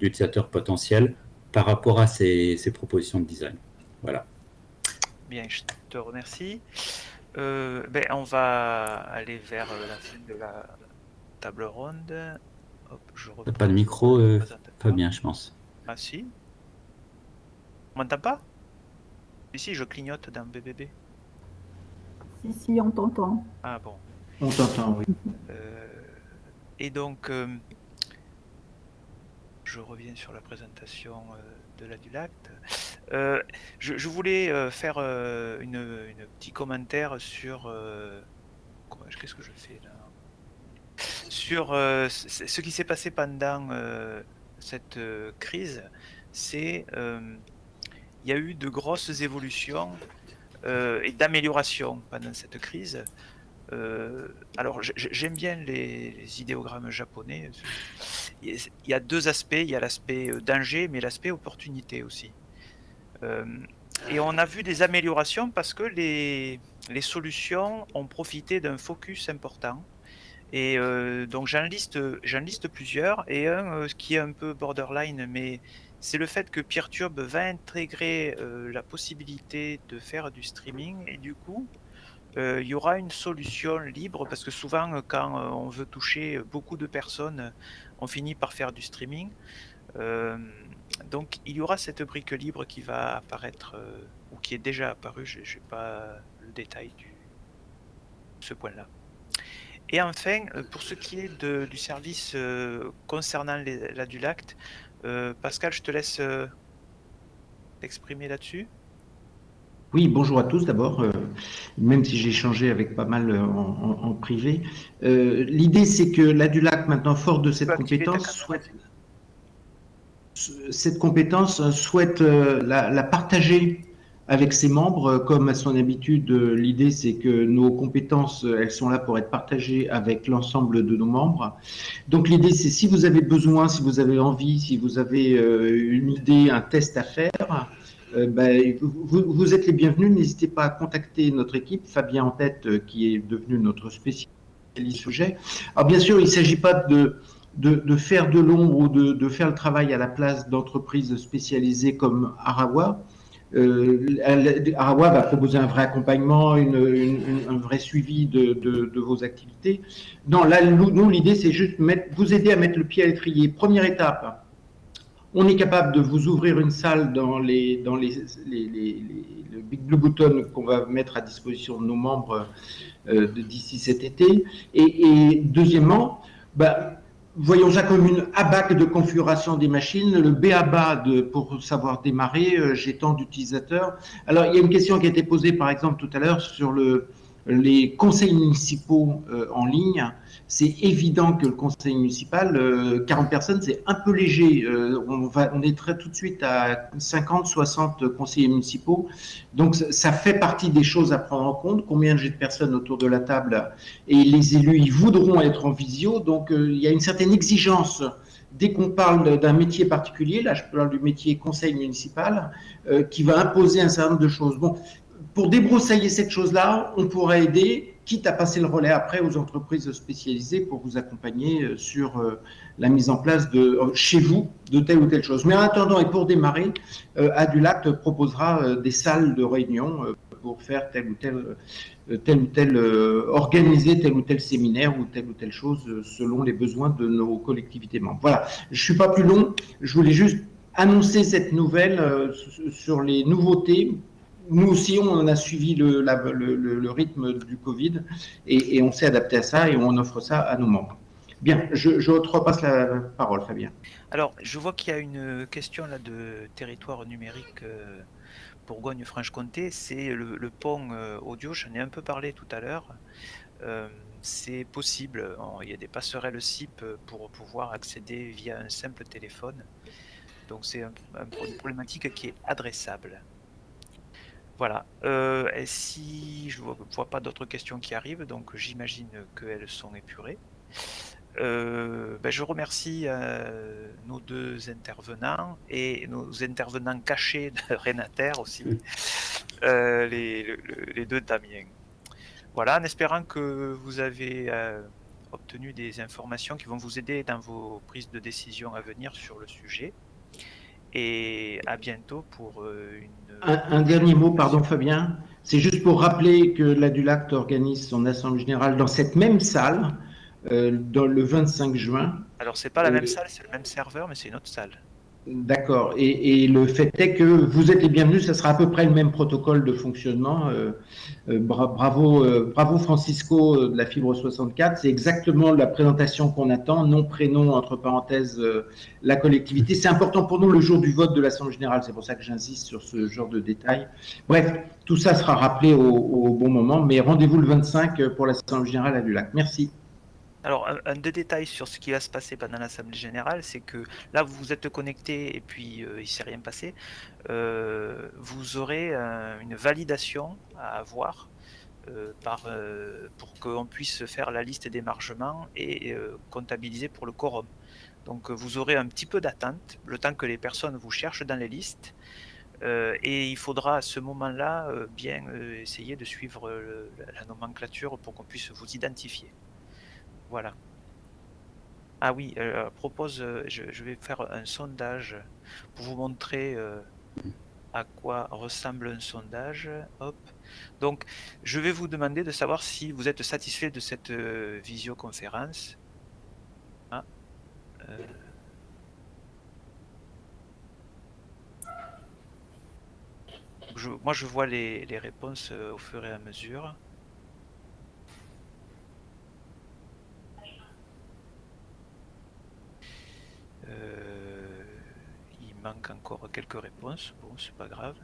Speaker 2: d'utilisateurs potentiels par rapport à ces, propositions de design. Voilà.
Speaker 1: Bien, je te remercie. ben, on va aller vers la fin de la table ronde
Speaker 2: pas de micro, euh, pas bien, je pense.
Speaker 1: Ah si On m'entend pas? Ici, je clignote dans BBB.
Speaker 5: Si, si, on t'entend.
Speaker 1: Ah bon.
Speaker 6: On t'entend, oui.
Speaker 1: Euh, et donc, euh, je reviens sur la présentation de la Dulacte. Je, voulais faire une, une, petit commentaire sur... Qu'est-ce que je fais là? Sur euh, ce qui s'est passé pendant euh, cette euh, crise, c'est il y a eu de grosses évolutions et d'améliorations pendant cette crise. alors j'aime bien les, idéogrammes japonais. Il y a deux aspects, il y a l'aspect danger, mais l'aspect opportunité aussi. et on a vu des améliorations parce que les, les solutions ont profité d'un focus important et euh, donc j'en liste, liste plusieurs, et un euh, qui est un peu borderline, mais c'est le fait que PeerTube va intégrer euh, la possibilité de faire du streaming, et du coup, il y aura une solution libre, parce que souvent quand on veut toucher beaucoup de personnes, on finit par faire du streaming. donc il y aura cette brique libre qui va apparaître, ou qui est déjà apparue, je n'ai pas le détail de ce point-là. Et enfin, euh, pour ce qui est du service euh, concernant l'adulacte, euh, Pascal, je te laisse t'exprimer là-dessus.
Speaker 6: Oui, bonjour à tous d'abord, même si j'ai échangé avec pas mal en, privé. L'idée, c'est que l'ADULAC, maintenant fort de cette compétence, souhaite, cette compétence souhaite la partager avec ses membres, comme à son habitude, l'idée c'est que nos compétences, elles sont là pour être partagées avec l'ensemble de nos membres. Donc l'idée c'est si vous avez besoin, si vous avez envie, si vous avez euh, une idée, un test à faire, euh, ben, vous, êtes les bienvenus. N'hésitez pas à contacter notre équipe, Fabien en tête, euh, qui est devenu notre spécialiste sujet. Alors bien sûr, il ne s'agit pas de, de, faire de l'ombre ou de, de, faire le travail à la place d'entreprises spécialisées comme Arawa. Euh, Arawa va proposer un vrai accompagnement, un vrai suivi de, vos activités. Non, là, nous, l'idée, c'est juste mettre, vous aider à mettre le pied à l'étrier. Première étape, On est capable de vous ouvrir une salle dans le Big Blue Button qu'on va mettre à disposition de nos membres euh, d'ici cet été. Et, et deuxièmement, bah, voyons ça comme une ABAC de configuration des machines, le BABA de, pour savoir démarrer, euh, j'ai tant d'utilisateurs. Alors, il y a une question qui a été posée, par exemple, tout à l'heure sur le, les conseils municipaux euh, en ligne, c'est évident que le conseil municipal, euh, 40 personnes, c'est un peu léger. Euh, on, va, on est très tout de suite à 50, 60 conseillers municipaux. Donc, ça, fait partie des choses à prendre en compte. Combien j'ai de personnes autour de la table et les élus, ils voudront être en visio. Donc, euh, il y a une certaine exigence dès qu'on parle d'un métier particulier, là je parle du métier conseil municipal, euh, qui va imposer un certain nombre de choses. Bon, pour débroussailler cette chose-là, on pourrait aider, quitte à passer le relais après aux entreprises spécialisées pour vous accompagner euh, sur euh, la mise en place de chez vous de telle ou telle chose. Mais en attendant et pour démarrer, euh, Adulact proposera des salles de réunion pour faire tel ou tel, tel ou tel organiser tel ou tel séminaire ou telle ou telle chose selon les besoins de nos collectivités membres. Voilà, je suis pas plus long, je voulais juste annoncer cette nouvelle sur les nouveautés nous aussi, on a suivi le, rythme du Covid et, on s'est adapté à ça et on offre ça à nos membres. Bien, je, te repasse la parole, Fabien.
Speaker 1: Alors, je vois qu'il y a une question là de territoire numérique euh, Bourgogne-Franche-Comté. C'est le, pont euh, audio, j'en ai un peu parlé tout à l'heure. Euh, c'est possible, il y a des passerelles SIP pour pouvoir accéder via un simple téléphone. Donc c'est un, un, une problématique qui est adressable. Voilà. Euh, et si je ne vois, vois, pas d'autres questions qui arrivent, donc j'imagine qu'elles sont épurées. Euh, ben je remercie euh, nos deux intervenants et nos intervenants cachés de Renater aussi, euh, les, le, les, deux Damien. Voilà, en espérant que vous avez obtenu des informations qui vont vous aider dans vos prises de décision à venir sur le sujet. Et à bientôt pour une
Speaker 6: un, un, dernier mot, pardon Fabien. C'est juste pour rappeler que l'Adulact organise son assemblée générale dans cette même salle euh, dans le 25 juin.
Speaker 1: Alors c'est pas la euh, même salle, c'est le même serveur, mais c'est une autre salle.
Speaker 6: D'accord. Et, le fait est que vous êtes les bienvenus, ça sera à peu près le même protocole de fonctionnement. Euh, euh, bravo, euh, bravo Francisco de la Fibre 64. C'est exactement la présentation qu'on attend. Nom, prénom, entre parenthèses, la collectivité. C'est important pour nous le jour du vote de l'Assemblée Générale. C'est pour ça que j'insiste sur ce genre de détails. Bref, tout ça sera rappelé au, bon moment. Mais rendez-vous le 25 pour l'Assemblée Générale à Dulac. Merci.
Speaker 1: Alors, un, deux détails sur ce qui va se passer pendant l'Assemblée Générale, c'est que là, vous vous êtes connecté et puis euh, il ne s'est rien passé. Euh, vous aurez un, une validation à avoir euh, par, pour qu'on puisse faire la liste d'émargement et comptabiliser pour le quorum. Donc, vous aurez un petit peu d'attente, le temps que les personnes vous cherchent dans les listes. et il faudra à ce moment-là bien essayer de suivre la nomenclature pour qu'on puisse vous identifier. Voilà. Ah oui, euh, propose, euh, je, vais faire un sondage pour vous montrer euh, à quoi ressemble un sondage. Hop. Donc, je vais vous demander de savoir si vous êtes satisfait de cette euh, visioconférence. Ah. Moi, je vois les réponses au fur et à mesure. Il manque encore quelques réponses. Bon, c'est pas grave.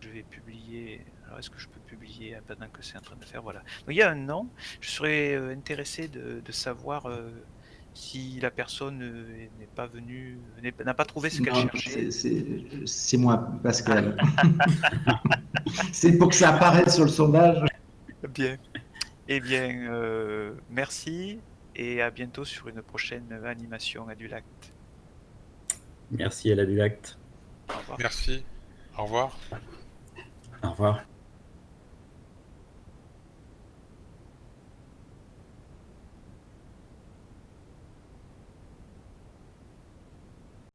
Speaker 1: Je vais publier. Alors, est-ce que je peux publier pendant que c'est en train de faire? Voilà. Donc, il y a un nom. Je serais euh, intéressé de, de savoir euh, si la personne euh, n'est pas venue, n'a pas trouvé ce qu'elle cherchait.
Speaker 6: C'est moi, Pascal. c'est pour que ça apparaisse sur le sondage.
Speaker 1: Bien. Eh bien, euh, merci et à bientôt sur une prochaine animation à du Lac.
Speaker 2: Merci à la du Lac.
Speaker 3: Merci. Au revoir.
Speaker 2: Au revoir.